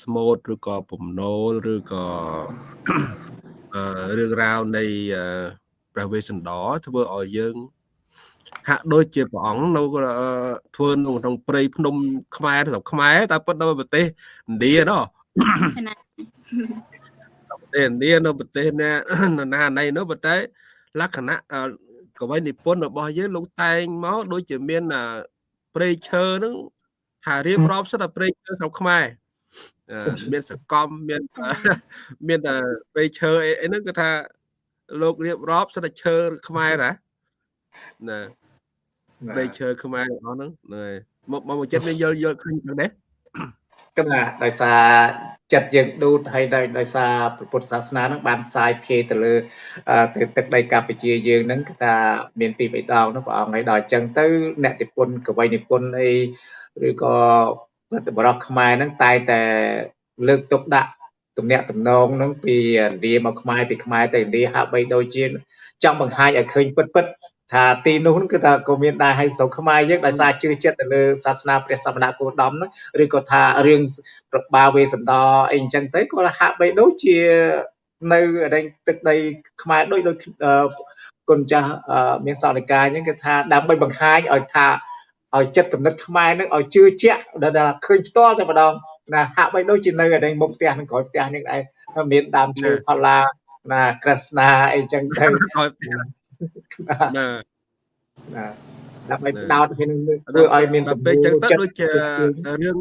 ស្មូតឬក៏ពំនោលឬក៏ រឿងរ៉ាវនៃព្រះវេស្សន្តរធ្វើឲ្យយើង ហាក់ដូចជាព្រះអង្គនៅធ្វើនៅក្នុងព្រៃភ្នំខ្មែរស្រុកខ្មែរតែពិតនៅប្រទេសឥណ្ឌាណោះប្រទេសឥណ្ឌានៅប្រទេសណាណាណៃនោះប៉ុន្តែលក្ខណៈកវីនិពន្ធរបស់យើងលោកតែងមកដូចជាមានព្រៃឈើហ្នឹងថារៀបរាប់សិតតែព្រៃឈើស្រុកខ្មែរ មានសកម្មមានមានតែព្រៃឈើអីហ្នឹងគឺថាលោករៀបរាប់សិតតែឈើខ្មែរណាណាព្រៃឈើខ្មែររបស់ហ្នឹងមកមកចិត្តមានយល់យល់ឃើញចឹងដែរគណៈដោយសារចិត្តយើងឌូតហើយដោយដោយសារពុទ្ធសាសនាហ្នឹងបានផ្សាយភាយទៅលើទៅទឹកដីកម្ពុជាយើងហ្នឹងគឺថាមានពីរបីដងនោះព្រះអង្គឲ្យដល់អញ្ចឹងទៅអ្នកនិពន្ធកវីនិពន្ធអីឬក៏ បរិបទខ្មែរហ្នឹងតែតែលើកទុកដាក់ទំនាក់ទំនងហ្នឹងពីឥណ្ឌាមកខ្មែរពីខ្មែរទៅឥណ្ឌាហាក់បីដូចជាចង់បង្ហាញឲ្យឃើញពិតពិតថាទីនោះគឺថាក៏មានដែរឲ្យស្រុកខ្មែរយើងដោយសារជឿចិត្តទៅលើសាសនាព្រះសមណគោដមហ្នឹងឬក៏ថារឿងប្របាវេសន្តរអីអញ្ចឹងទៅក៏ហាក់បីដូចជានៅអីទឹកដីខ្មែរដូចដូចគុណចាស់មានសោនិកាអញ្ចឹងគឺថាដើម្បីបង្ហាញឲ្យថា ឲ្យចិត្តកំណត់ខ្មែរនឹងឲ្យជឿជាក់ដែលឃើញផ្ទាល់តែម្ដងណាហាក់បីដូចជានៅឯមុខផ្ទះនឹងក្រោយផ្ទះនឹងដែរមានដើមឈើផល្លាណាក្រស្នាអីចឹងទៅណាណាដើម្បីផ្ដោតឲ្យនឹងធ្វើឲ្យមានទំនួលចិត្តទៅដូចជារឿង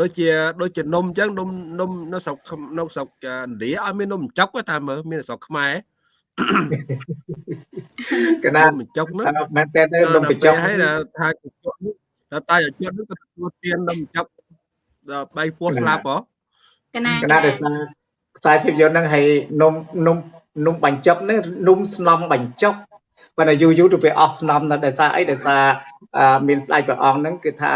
ដូចជាដូចជានំអញ្ចឹងនំនំនៅស្រុកនៅស្រុកឥណ្ឌាឲ្យមាននំចុកតែមើលមានស្រុកខ្មែរ កណាបញ្ចុកហ្នឹងមែនតើនំបញ្ចុកហើយថាបញ្ចុកតែតែបញ្ចុកហ្នឹងក៏ទទួលទាននំបញ្ចុកដល់បៃពោះស្លាប់ហ៎កណាកណាដោយសារខ្សែភាពយន្តហ្នឹងហើយនំនំនំបញ្ចុកហ្នឹងនំស្នំបញ្ចុកប៉ុន្តែយូរយូរទៅវាអស់ស្នំដល់ដោយសារអីដោយសារមានស្ដេចព្រះអង្គហ្នឹងគឺថា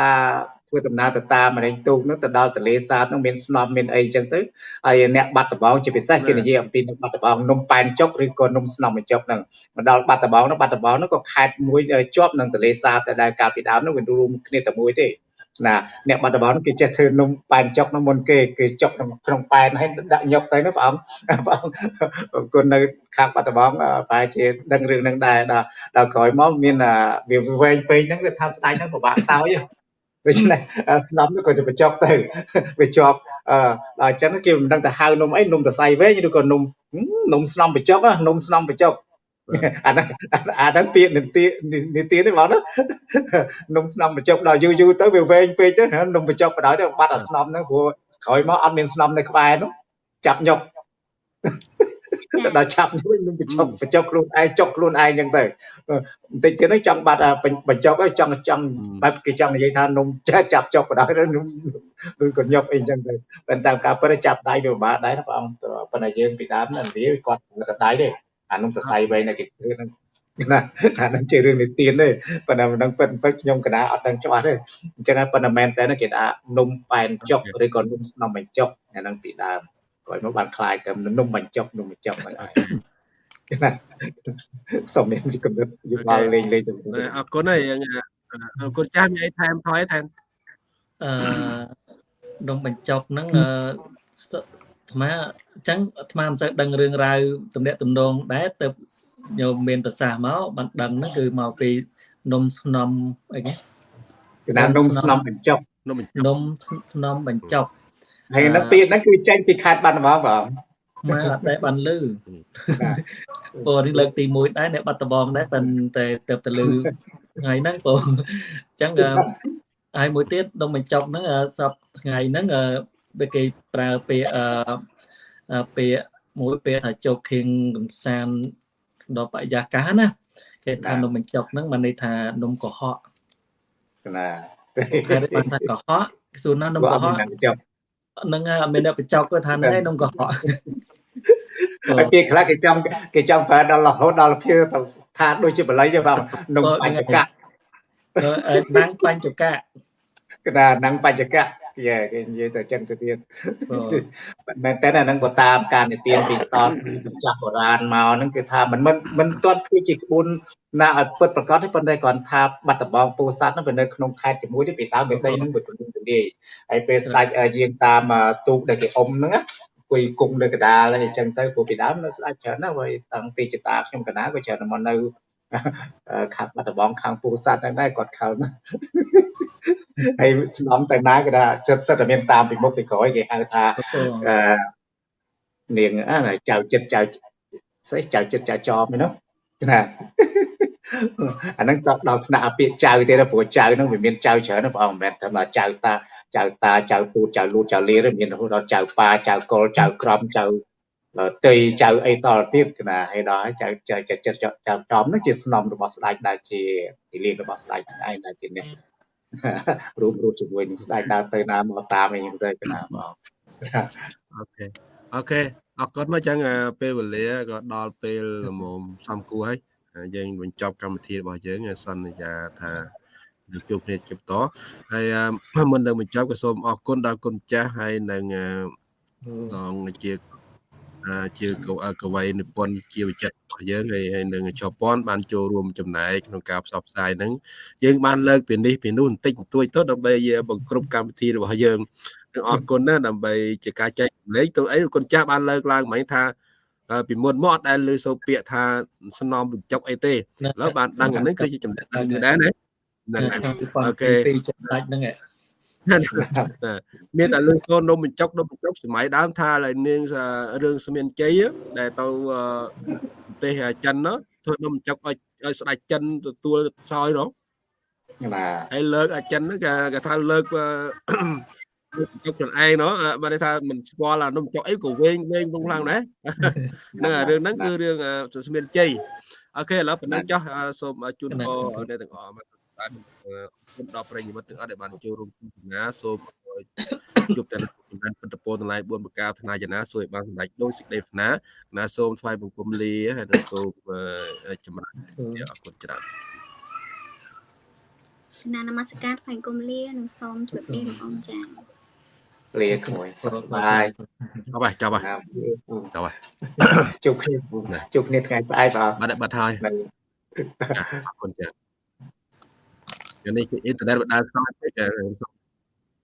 ធ្វើដំណើរទៅតាមមរេងទូកហ្នឹងទៅដល់ទលេសាបហ្នឹងមានស្នំមានអីចឹងទៅហើយអ្នកបាត់ដំបងជាពិសេសគេនិយាយអំពីនឹងបាត់ដំបងនំប៉ែនចុកឬក៏នំស្នំបញ្ចុកហ្នឹងមកដល់បាត់ដំបងហ្នឹងបាត់ដំបងហ្នឹងក៏ខេត្តមួយជាប់នឹងទលេសាបតែដែលកាលពីដើមហ្នឹងវារួមគ្នាតែមួយទេណាអ្នកបាត់ដំបងគេចេះធ្វើនំប៉ែនចុកនោះមុនគេគេចុកក្នុងប៉ែនហើយដាក់ញុកទៅណាបងបងគុណនៅខាងបាត់ដំបងប្រហែលជាដឹងរឿងហ្នឹងដែរដល់ដល់ក្រោយមកមានវាវែងពេកហ្នឹងគឺថាស្ដាយហ្នឹងពិបាកសោយ ដូច្នេះស្នំក៏จะបញ្ចប់ទៅវាជាប់អឺដល់អញ្ចឹងគេមិនដឹងទៅហៅនំអីនំតសៃវែងឬក៏នំនំស្នំបញ្ចប់នំស្នំបញ្ចប់អាហ្នឹងអាហ្នឹងពាក្យនីតិនីតិនេះបងណានំស្នំបញ្ចប់ដល់យូរយូរទៅវាវែងពេកទៅនំបញ្ចប់បដ ாய் ទៅបាត់អាស្នំហ្នឹងព្រោះក្រោយមកអត់មានស្នំនៅក្បែរនោះចាប់ញុក ដល់ឆាប់ជួយនឹងបញ្ចុកបញ្ចុកខ្លួនឯងចុកខ្លួនឯងចឹងទៅបន្តិចទៀតហ្នឹងចង់បាត់បញ្ចុកហើយចង់ចង់បែបគេចង់និយាយថានំចាស់ចាប់ចុកបណ្ដោយនំឬក៏ញុកអីចឹងទៅប៉ុន្តែការពិតចាប់ដៃវាពិបាកដែរណាបងប៉ុន្តែយើងពីដើមហ្នឹងវាគាត់ទៅដៃទេអានំសរសៃវែងនៅគេធ្វើហ្នឹងណាអានឹងជារឿងនិទានទេប៉ុន្តែមិនដឹងពិតពិតខ្ញុំកណាអត់ដឹងច្បាស់ទេអញ្ចឹងហើយប៉ុន្តែមែនតើគេថានំប៉ែនចុកឬក៏នំស្នំបញ្ចុកអាហ្នឹងពីដើម ក្រោយមកបានคลายទៅនំបញ្ចុកនំបញ្ចុកហ្នឹងហើយសុំមានកំណត់យោបល់លេងលេងទៅអរគុណហើយអរគុណចាស់មានអីថែមថយថែមអឺនំបញ្ចុកហ្នឹងអឺអាត្មាអញ្ចឹងអាត្មាមិនសូវដឹងរឿងរ៉ាវតំណាក់តំណងដែរទៅញោមមានប្រសាសន៍មកបានដឹងហ្នឹងគឺមកពីនំស្នំអីគេគឺថានំស្នំបញ្ចុកនំនំស្នំបញ្ចុក ហើយនឹងពាក្យហ្នឹងគឺចេញពីខេត្តបាត់ដំបងបងមកអត់ដែរបានលឺបាទពរនេះលើកទី1ដែរនៅបាត់ដំបងដែរប៉ុន្តែទៅទៅលឺថ្ងៃហ្នឹងពរអញ្ចឹងអឺហើយមួយទៀតដុំបញ្ចុកហ្នឹងអឺសពថ្ងៃហ្នឹងអឺដូចគេប្រើពាក្យអឺអឺពាក្យមួយពាក្យថាជោគខៀងកំសាន្តដល់បរិយាកាសណាគេថានំបញ្ចុកហ្នឹងបានន័យថានំកុហកណាហើយបានថាកុហកគេសួរណានំបើកុអហត់កមានចប់ ហ្នឹងហើយអត់មានអ្នកបញ្ចុកគាត់ថាហ្នឹងឯងនំកុហកហើយពាក្យខ្លះគេចង់គេចង់ប្រើដល់រហូតដល់ភាថាដូចជាបល័យទេបងនំបញ្ចកៈអឺណាំងបញ្ចកៈគឺថានឹងបញ្ចកៈ គេគេនិយាយទៅចឹងទៅទៀតបាទមែនតើអាហ្នឹងបើតាមការនិទានពីតតម្ចាស់បុរាណមកហ្នឹងគឺថាมันមិនមិនទាត់គឺជាក្បួនណាឲ្យពិតប្រកបទេប៉ុន្តែគ្រាន់ថាបាត់ដំបងពោធិ៍សាត់ហ្នឹងវានៅក្នុងខេត្តជាមួយទេពីដើមវាដីហ្នឹងវាទូលំទូលាយហើយពេលស្ដេចយាងតាមទូកដែលគេអុំហ្នឹងណាគួយគង់នៅកណ្ដាលហើយអញ្ចឹងទៅព្រោះពីដើមនៅស្ដេចច្រើនណាស់ហើយតាំងពីចតាខ្ញុំកណាក៏ច្រើនមកនៅ ខាត់បាត់ដំបងខាងពោធិ៍សាត់ហ្នឹងដែរគាត់ខលណាស់ហើយស្នំទៅណាក៏ថាចិត្តសិតតែមានតាមពីមុខពីក្រោយគេហៅថាអឺនាងអាណាចៅចិត្តចៅស្អីចៅចិត្តចៅចោមហ្នឹងណាអាហ្នឹងដល់ដល់ថ្នាក់អាពាក្យចៅទៀតព្រោះចៅហ្នឹងវាមានចៅច្រើនណាបងមិនមែនតែមកចៅតាចៅតាចៅពូចៅលូចៅលាទេមានរហូតដល់ចៅប៉ាចៅកុលចៅក្រមចៅ តីចៅអីតទៀតណាហើយដល់ហើយចៅចៅចិត្តចៅចៅចំហ្នឹងជាស្នំរបស់ស្ដេចដែលជាទីលានរបស់ស្ដេចហ្នឹងឯងដែលជាអ្នករួមរួមជាមួយនឹងស្ដេចដើរទៅណាមកតាមអីហ្នឹងទៅណាបងអូខេអូខេអរគុណមកចឹងអឺពេលវេលាក៏ដល់ពេលល្មមសំគួរហើយហើយយើងបញ្ចប់កម្មវិធីរបស់យើងហើយសន្យាថានឹងជួបគ្នាជាបន្តហើយអឺមុននឹងបញ្ចប់ក៏សូមអរគុណដល់គុណម្ចាស់ហើយនឹងអឺដល់ជាអឺ ជាកវកវីនិពន្ធជាវិចិត្ររបស់យើងហើយហើយនឹងជប៉ុនបានចូលរួមចំណែកក្នុងការផ្សព្វផ្សាយហ្នឹងយើងបានលើកពីនេះពីនោះបន្តិចបន្តួចទៅដើម្បីបង្គ្រប់កម្មវិធីរបស់យើងនឹងអរគុណណាស់ដើម្បីជាការចែករំលែកទៅអីគុណចាស់បានលើកឡើងមិញថាអឺពីមុនមកអត់ដែលលើសូរពាក្យថាសំណំបញ្ចុកអីទេឥឡូវបានដឹងអាហ្នឹងគឺជាចំណេះដឹងមួយដែរណាហ្នឹងហើយឆ្នាំ2002អូខេចំណុចហ្នឹងឯង មានតែលើកូននំបញ្ចុកនំបញ្ចុកសម័យដើមថាឡើយនាងរឿងស្មានជ័យដែលទៅប្រទេសចិននោះធ្វើនំបញ្ចុកឲ្យឲ្យស្ដេចចិនទទួលសោយនោះណាហើយលើកអាចិនហ្នឹងគេគេថាលើកចុកខ្លួនឯងនោះបានន័យថាមិនស្គាល់អានំចុកអីក៏វែងវែងក្នុងខ្លាំងដែរហ្នឹងអារឿងហ្នឹងគឺរឿងស្មានជ័យអូខេឥឡូវប៉ុណ្ណឹងចុះសូមជូនពរអ្នកទាំងអស់មកបាន គុំដល់ប្រិយមិត្តទាំងអស់ដែលបានចូលរួមទស្សនាសូមជួបតែចំណានពិតពរទាំងឡាយ4ប្រការថ្នាយចនាសូមឲ្យបានសម្រេចដោយសេចក្តីប្រាថ្នាណាសូមថ្វាយបង្គំលាហើយនឹងសូមចម្រើនអរគុណច្រើនគណៈនមស្ការថ្វាយគុំលានិងសូមជម្រាបលាលោកអង្គចា៎លាក្មួយសុខសប្បាយចប់ហើយចប់ហើយណាចប់ហើយជួបគ្នាជួបគ្នាថ្ងៃស្អែកបាទបាត់បាត់ហើយនៅអរគុណច្រើ នយ៉ាងនេះគឺអ៊ីនធឺណិតបដាខ្សោយពេក